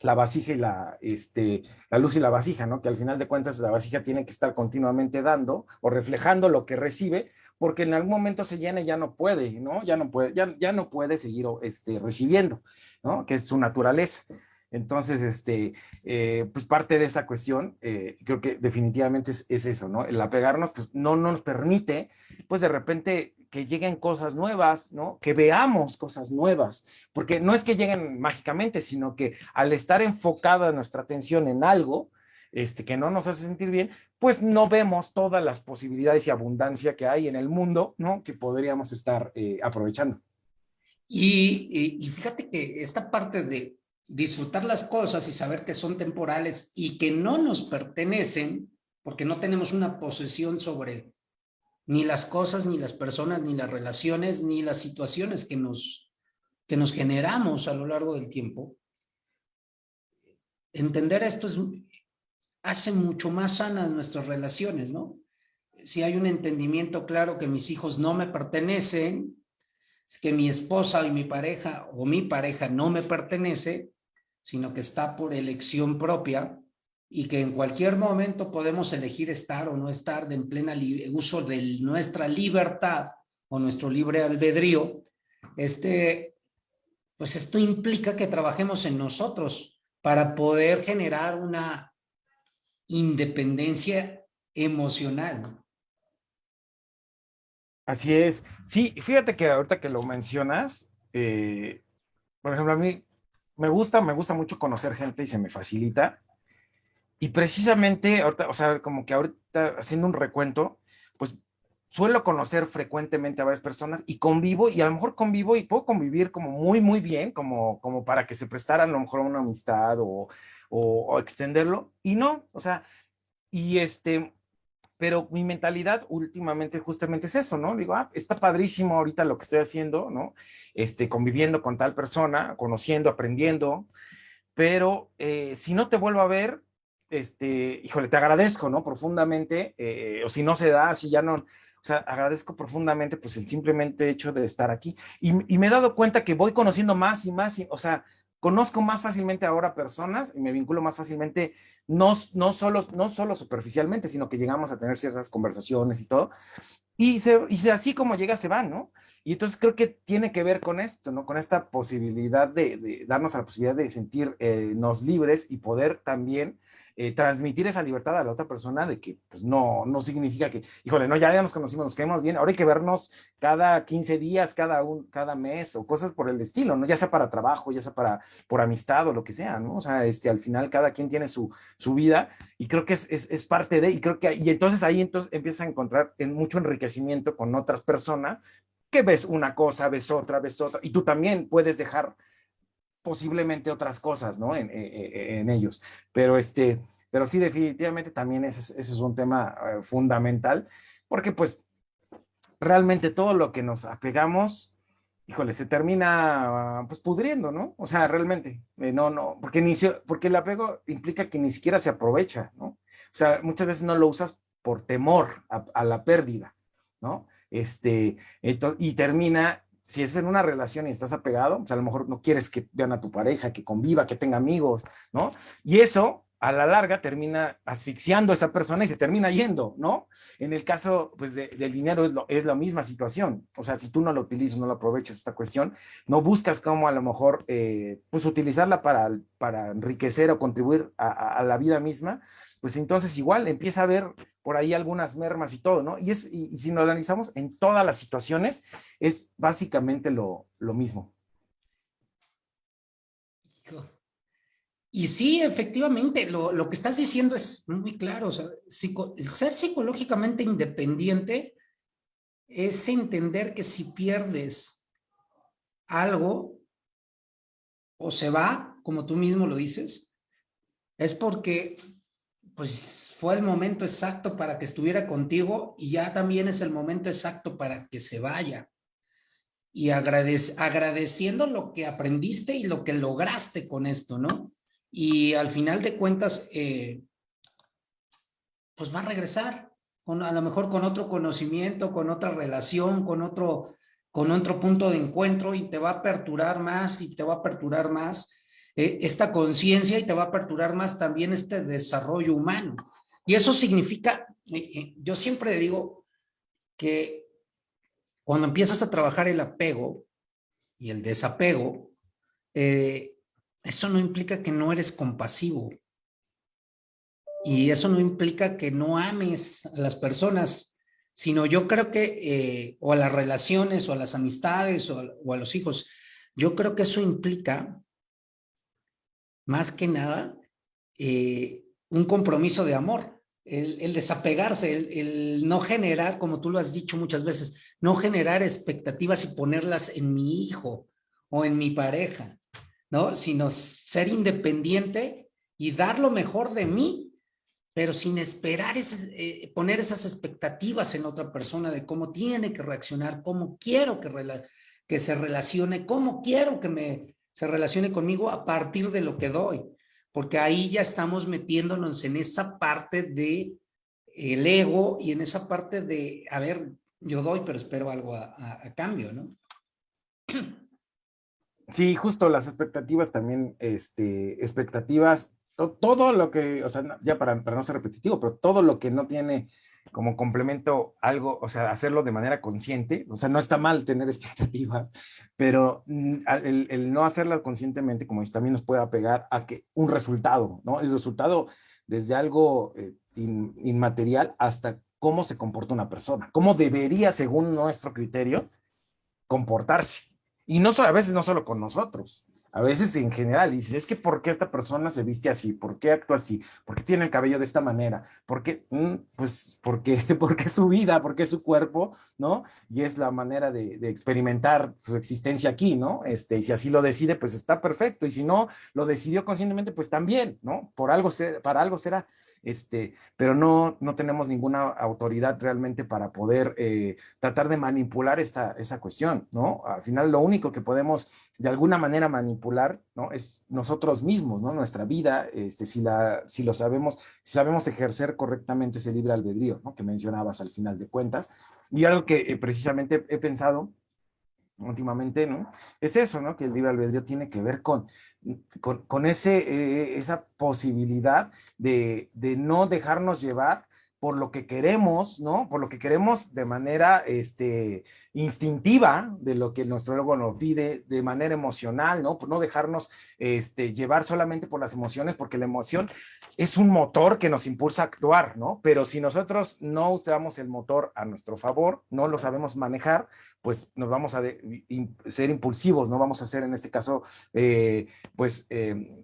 la vasija y la, este, la luz y la vasija, ¿no? Que al final de cuentas la vasija tiene que estar continuamente dando o reflejando lo que recibe, porque en algún momento se llena y ya no puede, ¿no? Ya no puede, ya, ya no puede seguir este, recibiendo, ¿no? Que es su naturaleza. Entonces, este, eh, pues parte de esta cuestión, eh, creo que definitivamente es, es, eso, ¿no? El apegarnos, pues no nos permite, pues de repente que lleguen cosas nuevas, ¿no? Que veamos cosas nuevas, porque no es que lleguen mágicamente, sino que al estar enfocada nuestra atención en algo, este, que no nos hace sentir bien, pues no vemos todas las posibilidades y abundancia que hay en el mundo, ¿no? Que podríamos estar eh, aprovechando. Y, y, fíjate que esta parte de disfrutar las cosas y saber que son temporales y que no nos pertenecen, porque no tenemos una posesión sobre ni las cosas, ni las personas, ni las relaciones, ni las situaciones que nos, que nos generamos a lo largo del tiempo. Entender esto es, hace mucho más sanas nuestras relaciones, ¿no? Si hay un entendimiento claro que mis hijos no me pertenecen, que mi esposa y mi pareja o mi pareja no me pertenece, sino que está por elección propia, y que en cualquier momento podemos elegir estar o no estar en plena uso de nuestra libertad o nuestro libre albedrío, este, pues esto implica que trabajemos en nosotros para poder generar una independencia emocional. Así es. Sí, fíjate que ahorita que lo mencionas, eh, por ejemplo, a mí me gusta, me gusta mucho conocer gente y se me facilita. Y precisamente, ahorita, o sea, como que ahorita haciendo un recuento, pues suelo conocer frecuentemente a varias personas y convivo, y a lo mejor convivo y puedo convivir como muy, muy bien, como, como para que se prestaran a lo mejor una amistad o, o, extenderlo, y no, o sea, y este, pero mi mentalidad últimamente justamente es eso, ¿no? Digo, ah, está padrísimo ahorita lo que estoy haciendo, ¿no? Este, conviviendo con tal persona, conociendo, aprendiendo, pero eh, si no te vuelvo a ver, este, híjole, te agradezco, ¿no? Profundamente, eh, o si no se da, si ya no, o sea, agradezco profundamente pues el simplemente hecho de estar aquí. Y, me he dado cuenta que voy conociendo más y más, y, o sea, conozco más fácilmente ahora personas y me vinculo más fácilmente, no, no, solo, no solo superficialmente, sino que llegamos a tener ciertas conversaciones y todo. Y, se, y así como llega, se va, ¿no? Y entonces creo que tiene que ver con esto, ¿no? Con esta posibilidad de, de darnos la posibilidad de sentirnos eh, libres y poder también eh, transmitir esa libertad a la otra persona de que pues no, no significa que, híjole, no, ya, ya nos conocimos, nos quedamos bien, ahora hay que vernos cada 15 días, cada, un, cada mes o cosas por el estilo, ¿no? Ya sea para trabajo, ya sea para, por amistad o lo que sea, ¿no? O sea, este, al final cada quien tiene su, su vida y creo que es, es, parte de, y creo que, y entonces ahí entonces empiezas a encontrar en mucho enriquecimiento con otras personas que ves una cosa, ves otra, ves otra, y tú también puedes dejar posiblemente otras cosas, ¿no? En, en, ellos. Pero este, pero sí, definitivamente también ese, es un tema eh, fundamental, porque pues realmente todo lo que nos apegamos, híjole, se termina pues pudriendo, ¿no? O sea, realmente, eh, no, no, porque, ni porque el apego implica que ni siquiera se aprovecha, ¿no? O sea, muchas veces no lo usas por temor a, a la pérdida, ¿no? Este, y termina si es en una relación y estás apegado, pues a lo mejor no quieres que vean a tu pareja, que conviva, que tenga amigos, ¿no? Y eso a la larga termina asfixiando a esa persona y se termina yendo, ¿no? En el caso pues, del dinero es, lo, es, la misma situación. O sea, si tú no lo utilizas, no lo aprovechas esta cuestión, no buscas cómo a lo mejor eh, pues utilizarla para, para enriquecer o contribuir a, la vida misma, pues entonces igual empieza a haber por ahí algunas mermas y todo, ¿no? Y, es, y, si lo analizamos en todas las situaciones, es básicamente lo, lo mismo. Y sí, efectivamente, lo, lo, que estás diciendo es muy claro. O sea, ser psicológicamente independiente es entender que si pierdes algo o se va, como tú mismo lo dices, es porque pues fue el momento exacto para que estuviera contigo y ya también es el momento exacto para que se vaya. Y agradeciendo lo que aprendiste y lo que lograste con esto, ¿no? Y al final de cuentas, eh, pues va a regresar, con, a lo mejor con otro conocimiento, con otra relación, con otro, con otro punto de encuentro y te va a aperturar más y te va a aperturar más eh, esta conciencia y te va a aperturar más también este desarrollo humano. Y eso significa, eh, yo siempre digo que cuando empiezas a trabajar el apego y el desapego, eh, eso no implica que no eres compasivo. Y eso no implica que no ames a las personas, sino yo creo que, eh, o a las relaciones, o a las amistades, o a, los hijos, yo creo que eso implica, más que nada, eh, un compromiso de amor, el, desapegarse, el, el, no generar, como tú lo has dicho muchas veces, no generar expectativas y ponerlas en mi hijo o en mi pareja, ¿no? Sino ser independiente y dar lo mejor de mí, pero sin esperar, ese, eh, poner esas expectativas en otra persona de cómo tiene que reaccionar, cómo quiero que, que se relacione, cómo quiero que me, se relacione conmigo a partir de lo que doy, porque ahí ya estamos metiéndonos en esa parte de el ego y en esa parte de, a ver, yo doy, pero espero algo a, a cambio, ¿no? [clears throat] Sí, justo las expectativas también, este, expectativas, todo lo que, o sea, ya para, para no ser repetitivo, pero todo lo que no tiene como complemento algo, o sea, hacerlo de manera consciente, o sea, no está mal tener [laughs] expectativas, pero mm, el, el no hacerlas conscientemente, como también nos puede apegar a que un resultado, ¿no? El resultado desde algo eh, inmaterial hasta cómo se comporta una persona, cómo debería, según nuestro criterio, comportarse. Y no solo, a veces no solo con nosotros, a veces en general, y es que ¿por qué esta persona se viste así? ¿Por qué actúa así? ¿Por qué tiene el cabello de esta manera? ¿Por qué? Mm, pues porque, [laughs] porque su vida, porque su cuerpo, ¿no? Y es la manera de, experimentar su existencia aquí, ¿no? Este, y si así lo decide, pues está perfecto, y si no lo decidió conscientemente, pues también, ¿no? Por algo, para algo será este, pero no, no tenemos ninguna autoridad realmente para poder eh, tratar de manipular esta, esa cuestión, ¿no? Al final lo único que podemos de alguna manera manipular, ¿no? Es nosotros mismos, ¿no? Nuestra vida, este, si, la, si lo sabemos, si sabemos ejercer correctamente ese libre albedrío, ¿no? Que mencionabas al final de cuentas. Y algo que eh, precisamente he pensado últimamente, ¿no? Es eso, ¿no? Que el libre albedrío tiene que ver con, con, ese, eh, esa posibilidad de, de, no dejarnos llevar por lo que queremos, ¿no? Por lo que queremos de manera este, instintiva, de lo que nuestro ego nos pide, de manera emocional, ¿no? Por no dejarnos este, llevar solamente por las emociones, porque la emoción es un motor que nos impulsa a actuar, ¿no? Pero si nosotros no usamos el motor a nuestro favor, no lo sabemos manejar, pues nos vamos a ser impulsivos, no vamos a ser en este caso, eh, pues... Eh,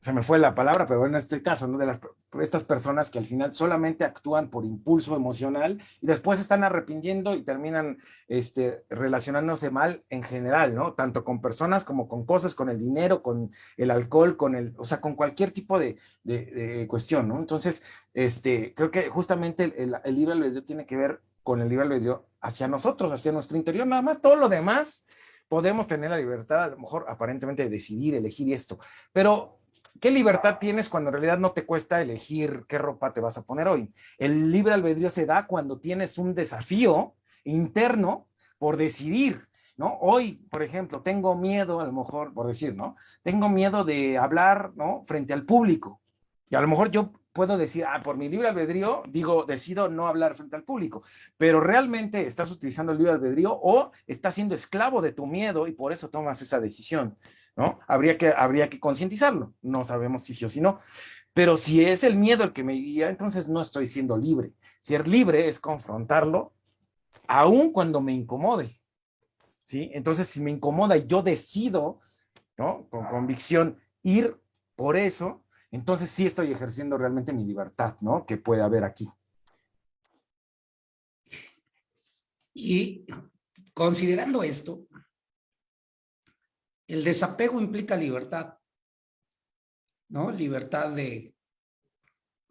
se me fue la palabra, pero en este caso, ¿no? De las, estas personas que al final solamente actúan por impulso emocional y después están arrepintiendo y terminan este, relacionándose mal en general, ¿no? Tanto con personas como con cosas, con el dinero, con el alcohol, con el, o sea, con cualquier tipo de, de, cuestión, ¿no? Entonces, este, creo que justamente el, el libre albedrío tiene que ver con el libre albedrío hacia nosotros, hacia nuestro interior, nada más, todo lo demás podemos tener la libertad, a lo mejor aparentemente de decidir, elegir esto, pero ¿Qué libertad tienes cuando en realidad no te cuesta elegir qué ropa te vas a poner hoy? El libre albedrío se da cuando tienes un desafío interno por decidir, ¿no? Hoy, por ejemplo, tengo miedo, a lo mejor, por decir, ¿no? Tengo miedo de hablar, ¿no? Frente al público. Y a lo mejor yo puedo decir, ah, por mi libre albedrío, digo, decido no hablar frente al público, pero realmente estás utilizando el libre albedrío o estás siendo esclavo de tu miedo y por eso tomas esa decisión, ¿no? Habría que, habría que concientizarlo, no sabemos si sí o si no, pero si es el miedo el que me guía, entonces no estoy siendo libre. Ser libre es confrontarlo, aun cuando me incomode, ¿sí? Entonces, si me incomoda y yo decido, ¿no? Con convicción ir por eso, entonces sí estoy ejerciendo realmente mi libertad, ¿no? Que puede haber aquí. Y considerando esto, el desapego implica libertad, ¿no? Libertad de,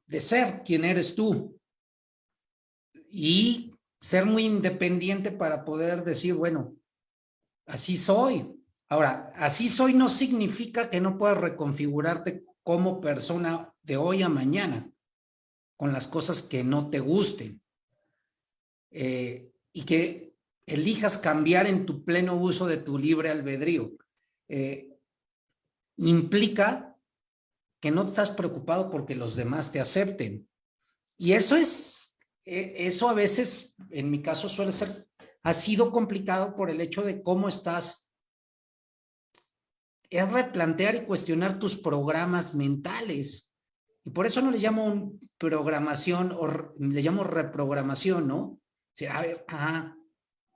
de ser quien eres tú y ser muy independiente para poder decir, bueno, así soy. Ahora, así soy no significa que no puedas reconfigurarte como persona de hoy a mañana con las cosas que no te gusten eh, y que elijas cambiar en tu pleno uso de tu libre albedrío. Eh, implica que no estás preocupado porque los demás te acepten. Y eso es, eh, eso a veces, en mi caso suele ser, ha sido complicado por el hecho de cómo estás. Es replantear y cuestionar tus programas mentales. Y por eso no le llamo programación o le llamo reprogramación, ¿no? a ver, ah,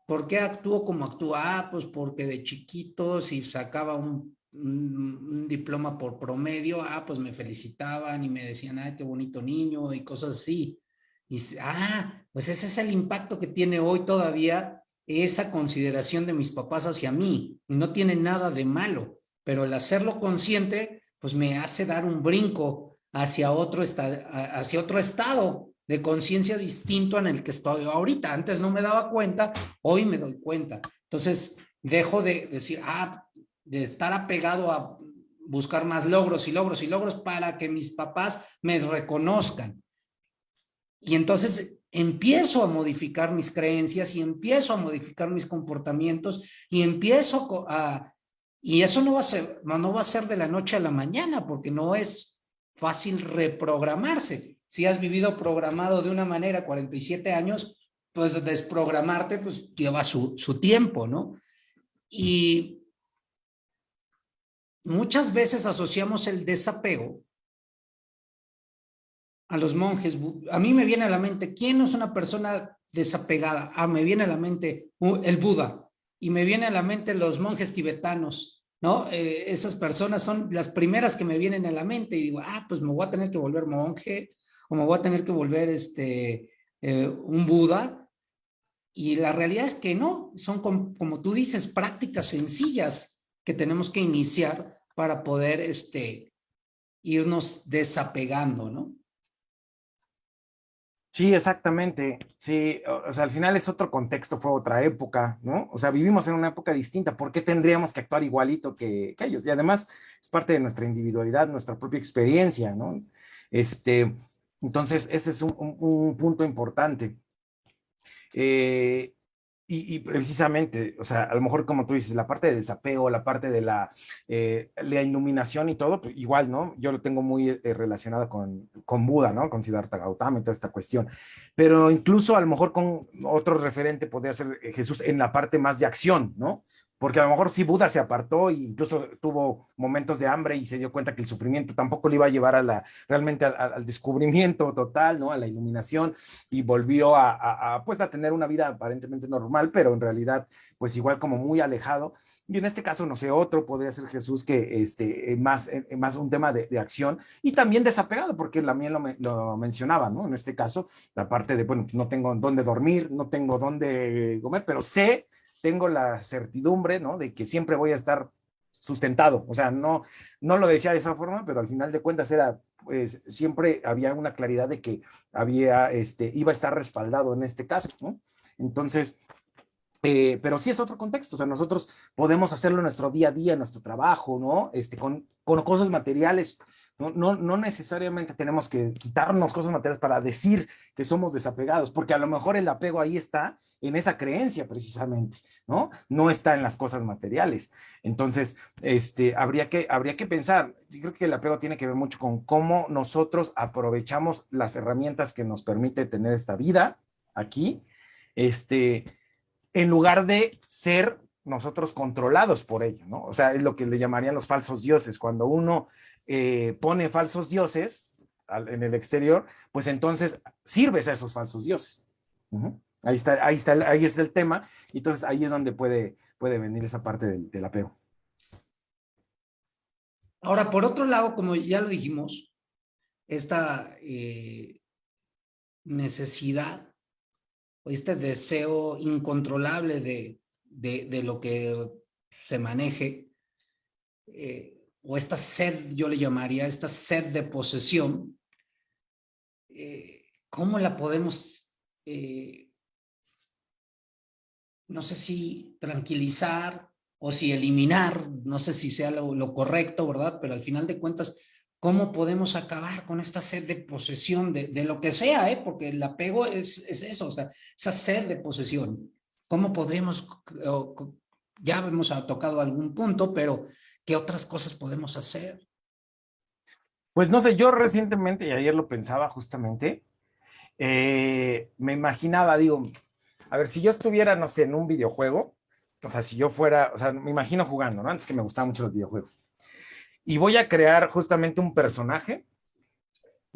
¿por qué actúo como actúa? Ah, pues porque de chiquito si sacaba un, un, diploma por promedio, ah, pues me felicitaban y me decían, ay, qué bonito niño y cosas así. Y, ah, pues ese es el impacto que tiene hoy todavía esa consideración de mis papás hacia mí. No tiene nada de malo, pero el hacerlo consciente, pues me hace dar un brinco hacia otro, hacia otro estado de conciencia distinto en el que estoy ahorita. Antes no me daba cuenta, hoy me doy cuenta. Entonces, dejo de decir, ah, de estar apegado a buscar más logros y logros y logros para que mis papás me reconozcan. Y entonces empiezo a modificar mis creencias y empiezo a modificar mis comportamientos y empiezo a... Y eso no va a ser, no va a ser de la noche a la mañana porque no es fácil reprogramarse si has vivido programado de una manera 47 años, pues desprogramarte pues lleva su, su tiempo, ¿no? Y muchas veces asociamos el desapego a los monjes. A mí me viene a la mente, ¿quién es una persona desapegada? Ah, me viene a la mente uh, el Buda y me viene a la mente los monjes tibetanos, ¿no? Eh, esas personas son las primeras que me vienen a la mente y digo, ah, pues me voy a tener que volver monje como voy a tener que volver este, eh, un Buda. Y la realidad es que no, son como, tú dices, prácticas sencillas que tenemos que iniciar para poder este, irnos desapegando, ¿no? Sí, exactamente. Sí, o sea, al final es otro contexto, fue otra época, ¿no? O sea, vivimos en una época distinta. ¿Por qué tendríamos que actuar igualito que, ellos? Y además es parte de nuestra individualidad, nuestra propia experiencia, ¿no? Este, entonces, ese es un, punto importante. Eh, y, precisamente, o sea, a lo mejor como tú dices, la parte de desapego, la parte de la, eh, la iluminación y todo, pues igual, ¿no? Yo lo tengo muy eh, relacionado con, con Buda, ¿no? Con Siddhartha Gautama y toda esta cuestión. Pero incluso a lo mejor con otro referente podría ser Jesús en la parte más de acción, ¿no? Porque a lo mejor sí Buda se apartó e incluso tuvo momentos de hambre y se dio cuenta que el sufrimiento tampoco le iba a llevar a la, realmente al, descubrimiento total, ¿no? A la iluminación y volvió a, pues a tener una vida aparentemente normal, pero en realidad pues igual como muy alejado. Y en este caso, no sé, otro podría ser Jesús que este, más, eh, más un tema de, acción y también desapegado, porque también lo, lo, mencionaba, ¿no? En este caso, la parte de, bueno, no tengo dónde dormir, no tengo dónde comer, pero sé tengo la certidumbre, ¿no? De que siempre voy a estar sustentado. O sea, no, no lo decía de esa forma, pero al final de cuentas era, pues, siempre había una claridad de que había, este, iba a estar respaldado en este caso, ¿no? Entonces, eh, pero sí es otro contexto, o sea, nosotros podemos hacerlo en nuestro día a día, en nuestro trabajo, ¿no? Este, con, con cosas materiales, no, no, necesariamente tenemos que quitarnos cosas materiales para decir que somos desapegados, porque a lo mejor el apego ahí está en esa creencia precisamente, ¿no? No está en las cosas materiales. Entonces, este, habría, que, habría que pensar, yo creo que el apego tiene que ver mucho con cómo nosotros aprovechamos las herramientas que nos permite tener esta vida aquí, este, en lugar de ser nosotros controlados por ello, ¿no? O sea, es lo que le llamarían los falsos dioses, cuando uno eh, pone falsos dioses en el exterior, pues entonces sirves a esos falsos dioses. Ahí está, ahí está, ahí está el tema, y entonces ahí es donde puede, puede venir esa parte del, apego. Ahora, por otro lado, como ya lo dijimos, esta eh, necesidad o este deseo incontrolable de, de, lo que se maneje, eh, o esta sed, yo le llamaría, esta sed de posesión, eh, ¿cómo la podemos, eh, no sé si tranquilizar o si eliminar, no sé si sea lo, correcto, ¿verdad? Pero al final de cuentas, ¿Cómo podemos acabar con esta sed de posesión de, de lo que sea, eh? porque el apego es, es, eso, o sea, esa sed de posesión? ¿Cómo podemos, ya hemos tocado algún punto, pero ¿qué otras cosas podemos hacer? Pues no sé, yo recientemente, y ayer lo pensaba justamente, eh, me imaginaba, digo, a ver, si yo estuviera, no sé, en un videojuego, o sea, si yo fuera, o sea, me imagino jugando, ¿no? Antes que me gustaban mucho los videojuegos. Y voy a crear justamente un personaje.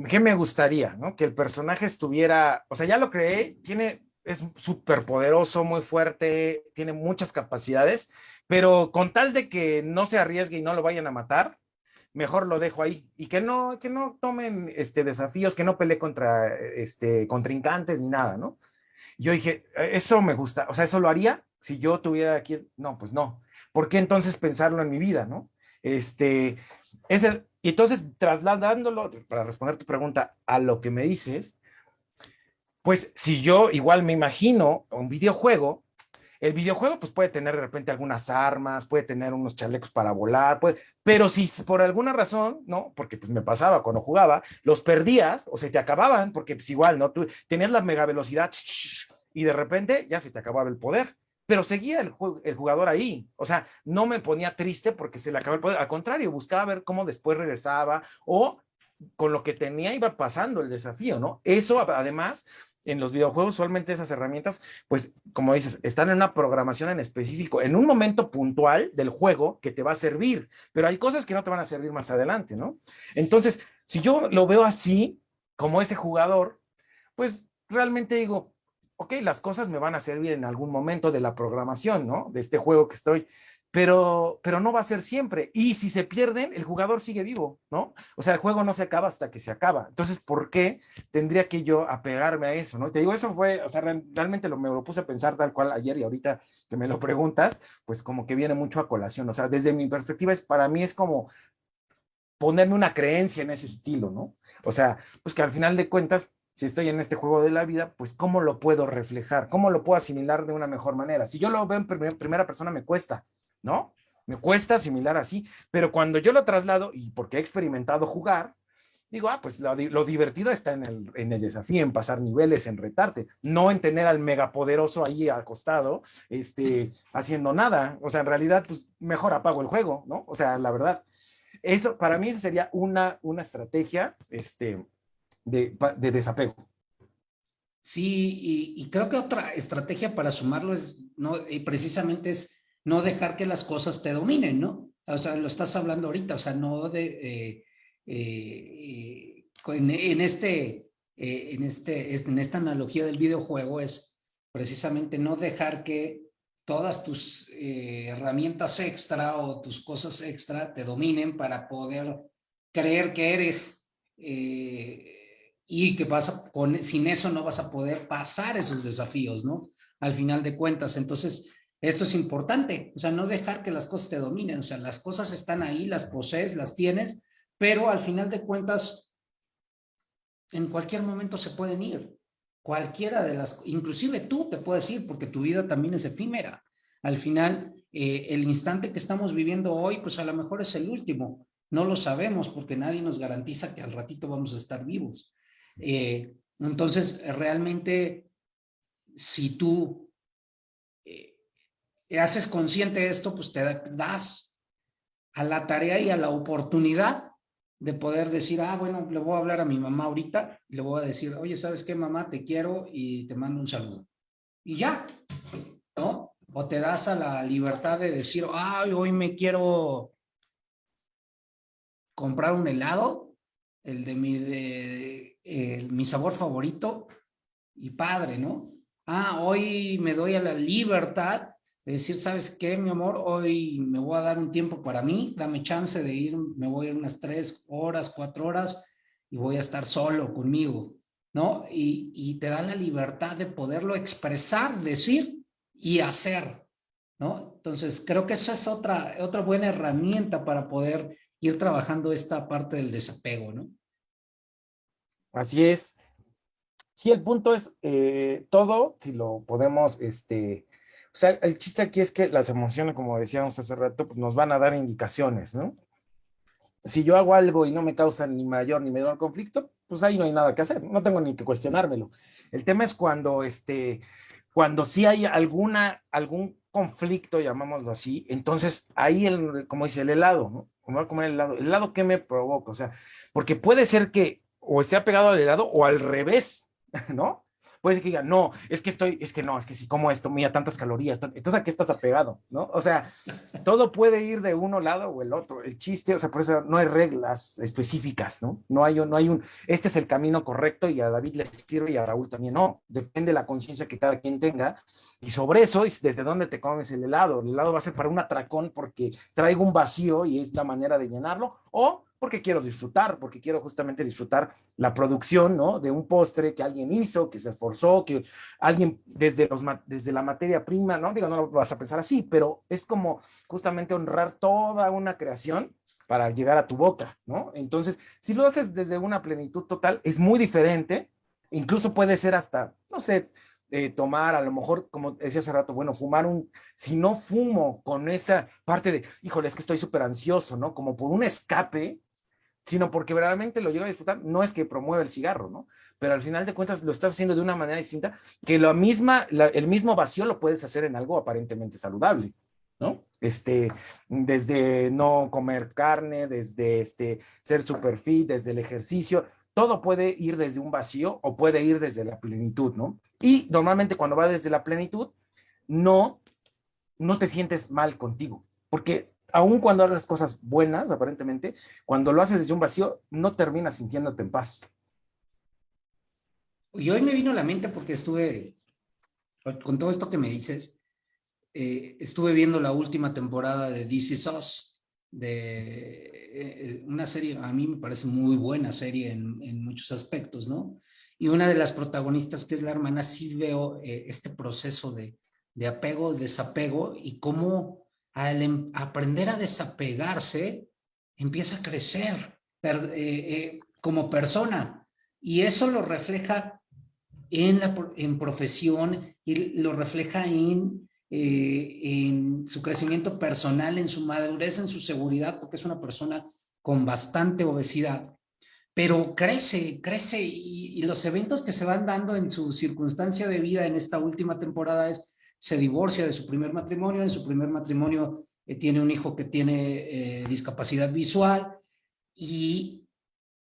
¿Qué me gustaría, no? Que el personaje estuviera, o sea, ya lo creé, tiene, es súper poderoso, muy fuerte, tiene muchas capacidades, pero con tal de que no se arriesgue y no lo vayan a matar, mejor lo dejo ahí y que no, que no tomen este, desafíos, que no pelee contra este, contrincantes ni nada, ¿no? Yo dije, eso me gusta, o sea, eso lo haría si yo tuviera aquí, no, pues no. ¿Por qué entonces pensarlo en mi vida, no? Este, es y entonces trasladándolo, para responder tu pregunta, a lo que me dices, pues si yo igual me imagino un videojuego, el videojuego pues puede tener de repente algunas armas, puede tener unos chalecos para volar, puede, pero si por alguna razón, ¿no? Porque pues me pasaba cuando jugaba, los perdías o se te acababan, porque pues igual, ¿no? Tú tenías la mega velocidad y de repente ya se te acababa el poder, pero seguía el, el jugador ahí, o sea, no me ponía triste porque se le acababa el poder, al contrario, buscaba ver cómo después regresaba o con lo que tenía iba pasando el desafío, ¿no? Eso además en los videojuegos usualmente esas herramientas, pues como dices, están en una programación en específico, en un momento puntual del juego que te va a servir, pero hay cosas que no te van a servir más adelante, ¿no? Entonces, si yo lo veo así, como ese jugador, pues realmente digo, ok, las cosas me van a servir en algún momento de la programación, ¿no? De este juego que estoy pero, pero no va a ser siempre. Y si se pierden, el jugador sigue vivo, ¿no? O sea, el juego no se acaba hasta que se acaba. Entonces, ¿por qué tendría que yo apegarme a eso, no? Te digo, eso fue, o sea, realmente lo, me lo puse a pensar tal cual ayer y ahorita que me lo preguntas, pues como que viene mucho a colación. O sea, desde mi perspectiva, es, para mí es como ponerme una creencia en ese estilo, ¿no? O sea, pues que al final de cuentas, si estoy en este juego de la vida, pues cómo lo puedo reflejar, cómo lo puedo asimilar de una mejor manera. Si yo lo veo en primera persona me cuesta, ¿no? Me cuesta asimilar así, pero cuando yo lo traslado, y porque he experimentado jugar, digo, ah, pues lo, divertido está en el, en el, desafío, en pasar niveles, en retarte, no en tener al megapoderoso ahí acostado, este, haciendo nada. O sea, en realidad, pues mejor apago el juego, ¿no? O sea, la verdad. Eso, para mí, sería una, una estrategia este, de, de desapego. Sí, y, y, creo que otra estrategia para sumarlo es, no, precisamente es no dejar que las cosas te dominen, ¿no? O sea, lo estás hablando ahorita, o sea, no de, eh, eh, en, este, eh, en, este, en esta analogía del videojuego es precisamente no dejar que todas tus herramientas extra o tus cosas extra te dominen para poder creer que eres y que vas a, con, sin eso no vas a poder pasar esos desafíos, ¿no? Al final de cuentas, entonces esto es importante, o sea, no dejar que las cosas te dominen, o sea, las cosas están ahí, las posees, las tienes, pero al final de cuentas, en cualquier momento se pueden ir. Cualquiera de las, inclusive tú te puedes ir porque tu vida también es efímera. Al final, eh, el instante que estamos viviendo hoy, pues a lo mejor es el último. No lo sabemos porque nadie nos garantiza que al ratito vamos a estar vivos. Eh, entonces, realmente, si tú haces consciente esto, pues te das a la tarea y a la oportunidad de poder decir, ah, bueno, le voy a hablar a mi mamá ahorita le voy a decir, oye, ¿sabes qué, mamá? Te quiero y te mando un saludo. Y ya, ¿no? O te das a la libertad de decir, ay, hoy me quiero comprar un helado, el de mi, de, mi sabor favorito, y padre, ¿no? Ah, hoy me doy a la libertad decir, ¿sabes qué, mi amor? Hoy me voy a dar un tiempo para mí, dame chance de ir, me voy a ir unas tres horas, cuatro horas y voy a estar solo conmigo, ¿no? Y, y te da la libertad de poderlo expresar, decir y hacer, ¿no? Entonces, creo que eso es otra, otra buena herramienta para poder ir trabajando esta parte del desapego, ¿no? Así es. Sí, el punto es eh, todo, si lo podemos este, o sea, el chiste aquí es que las emociones, como decíamos hace rato, pues nos van a dar indicaciones, ¿no? si yo hago algo y no me causa ni mayor ni menor conflicto, pues ahí no hay nada que hacer, no tengo ni que cuestionármelo. El tema es cuando, este, cuando sí hay alguna, algún conflicto, llamámoslo así, entonces ahí, el, como dice, el helado, ¿no? Como voy a comer el helado, ¿el helado qué me provoca? O sea, porque puede ser que o esté apegado al helado o al revés, [laughs] ¿no? Puede que digan, no, es que estoy, es que no, es que si como esto, mira tantas calorías, entonces a qué estás apegado, ¿no? O sea, todo puede ir de uno lado o el otro. El chiste, o sea, por eso no hay reglas específicas, ¿no? No hay, no hay un, este es el camino correcto y a David le sirve y a Raúl también no. Depende de la conciencia que cada quien tenga. Y sobre eso, desde dónde te comes el helado. El helado va a ser para un atracón porque traigo un vacío y es la manera de llenarlo, o porque quiero disfrutar, porque quiero justamente disfrutar la producción, ¿no? De un postre que alguien hizo, que se esforzó, que alguien desde, los, desde la materia prima, ¿no? Digo, no lo vas a pensar así, pero es como justamente honrar toda una creación para llegar a tu boca, ¿no? Entonces, si lo haces desde una plenitud total, es muy diferente, incluso puede ser hasta, no sé, eh, tomar, a lo mejor, como decía hace rato, bueno, fumar un, si no fumo con esa parte de, híjole, es que estoy súper ansioso, ¿no? Como por un escape, sino porque verdaderamente lo llego a disfrutar, no es que promueva el cigarro, ¿no? Pero al final de cuentas lo estás haciendo de una manera distinta, que la misma, el mismo vacío lo puedes hacer en algo aparentemente saludable, ¿no? Este, desde no comer carne, desde este, ser super fit, desde el ejercicio, todo puede ir desde un vacío o puede ir desde la plenitud, ¿no? Y normalmente cuando va desde la plenitud, no, no te sientes mal contigo, porque aun cuando hagas cosas buenas, aparentemente, cuando lo haces desde un vacío, no terminas sintiéndote en paz. Y hoy me vino a la mente porque estuve, con todo esto que me dices, eh, estuve viendo la última temporada de This Is Us, de eh, una serie, a mí me parece muy buena serie en, muchos aspectos, ¿no? Y una de las protagonistas, que es la hermana, sí veo eh, este proceso de, de apego, desapego y cómo al em, aprender a desapegarse, empieza a crecer eh, eh, como persona. Y eso lo refleja en, la, en profesión y lo refleja en, eh, en su crecimiento personal, en su madurez, en su seguridad, porque es una persona con bastante obesidad. Pero crece, crece y, y los eventos que se van dando en su circunstancia de vida en esta última temporada es se divorcia de su primer matrimonio, en su primer matrimonio eh, tiene un hijo que tiene eh, discapacidad visual y,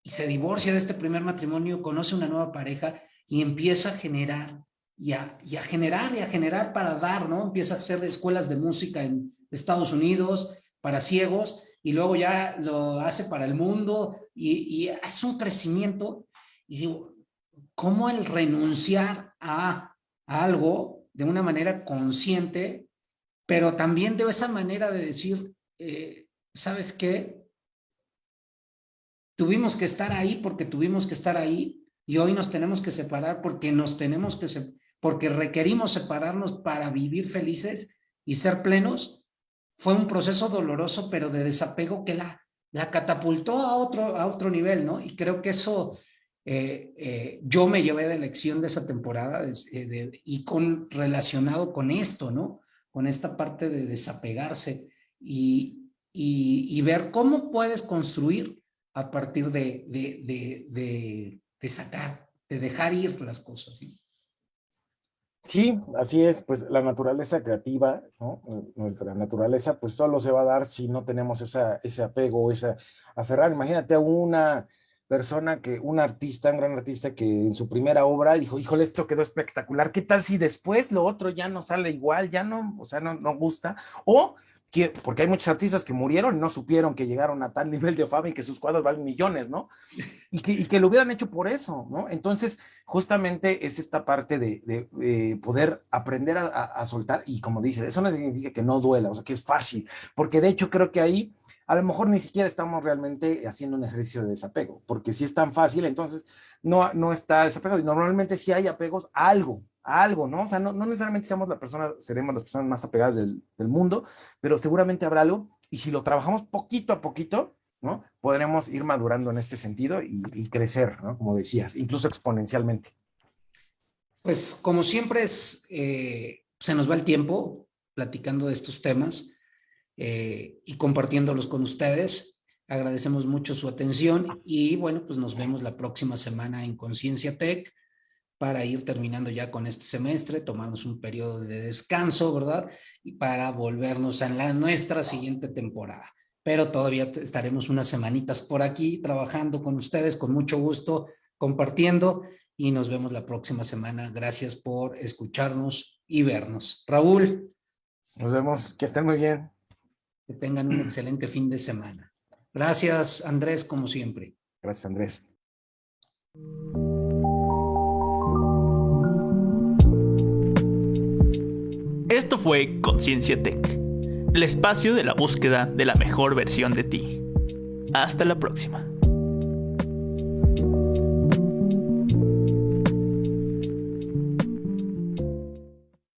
se divorcia de este primer matrimonio, conoce una nueva pareja y empieza a generar y a, generar y a generar para dar, ¿no? Empieza a hacer escuelas de música en Estados Unidos para ciegos y luego ya lo hace para el mundo y, y es un crecimiento y digo, ¿cómo el renunciar a algo de una manera consciente, pero también de esa manera de decir, eh, ¿sabes qué? Tuvimos que estar ahí porque tuvimos que estar ahí y hoy nos tenemos que separar porque nos tenemos que, porque requerimos separarnos para vivir felices y ser plenos. Fue un proceso doloroso, pero de desapego que la, la catapultó a otro, a otro nivel, ¿no? Y creo que eso eh, eh, yo me llevé de lección de esa temporada eh, y con, relacionado con esto, ¿no? Con esta parte de desapegarse y, y, ver cómo puedes construir a partir de, de, de, sacar, de dejar ir las cosas. ¿sí? Sí, así es, pues la naturaleza creativa, ¿no? Nuestra naturaleza, pues solo se va a dar si no tenemos esa, ese apego, esa aferrar. Imagínate a una persona que, un artista, un gran artista que en su primera obra dijo, híjole, esto quedó espectacular, ¿qué tal si después lo otro ya no sale igual, ya no, o sea, no, no gusta? O, que, porque hay muchos artistas que murieron y no supieron que llegaron a tal [laughs] nivel de fama y que sus cuadros valen millones, ¿no? [laughs] Y que, y que lo hubieran hecho por eso, ¿no? Entonces, justamente es esta parte de, de, poder aprender a, a soltar y como dice, eso no significa que no duela, o sea, que es fácil, porque de hecho creo que ahí a lo mejor ni siquiera estamos realmente haciendo un ejercicio de desapego, porque si es tan fácil, entonces no, no está desapegado. Y normalmente si hay apegos a algo, a algo, ¿no? O sea, no, necesariamente seamos la persona, seremos las personas más apegadas del, mundo, pero seguramente habrá algo, y si lo trabajamos poquito a poquito, ¿no? Podremos ir madurando en este sentido y, crecer, ¿no? Como decías, incluso exponencialmente. Pues como siempre es, eh, se nos va el tiempo platicando de estos temas. Eh, y compartiéndolos con ustedes. Agradecemos mucho su atención y bueno, pues nos vemos la próxima semana en Conciencia Tech para ir terminando ya con este semestre, tomarnos un periodo de descanso, ¿verdad? Y para volvernos a la, nuestra siguiente temporada. Pero todavía estaremos unas semanitas por aquí trabajando con ustedes, con mucho gusto, compartiendo y nos vemos la próxima semana. Gracias por escucharnos y vernos. Raúl. Nos vemos, que estén muy bien. Que tengan un excelente fin de semana. Gracias, Andrés, como siempre. Gracias, Andrés. Esto fue Conciencia Tech, el espacio de la búsqueda de la mejor versión de ti. Hasta la próxima.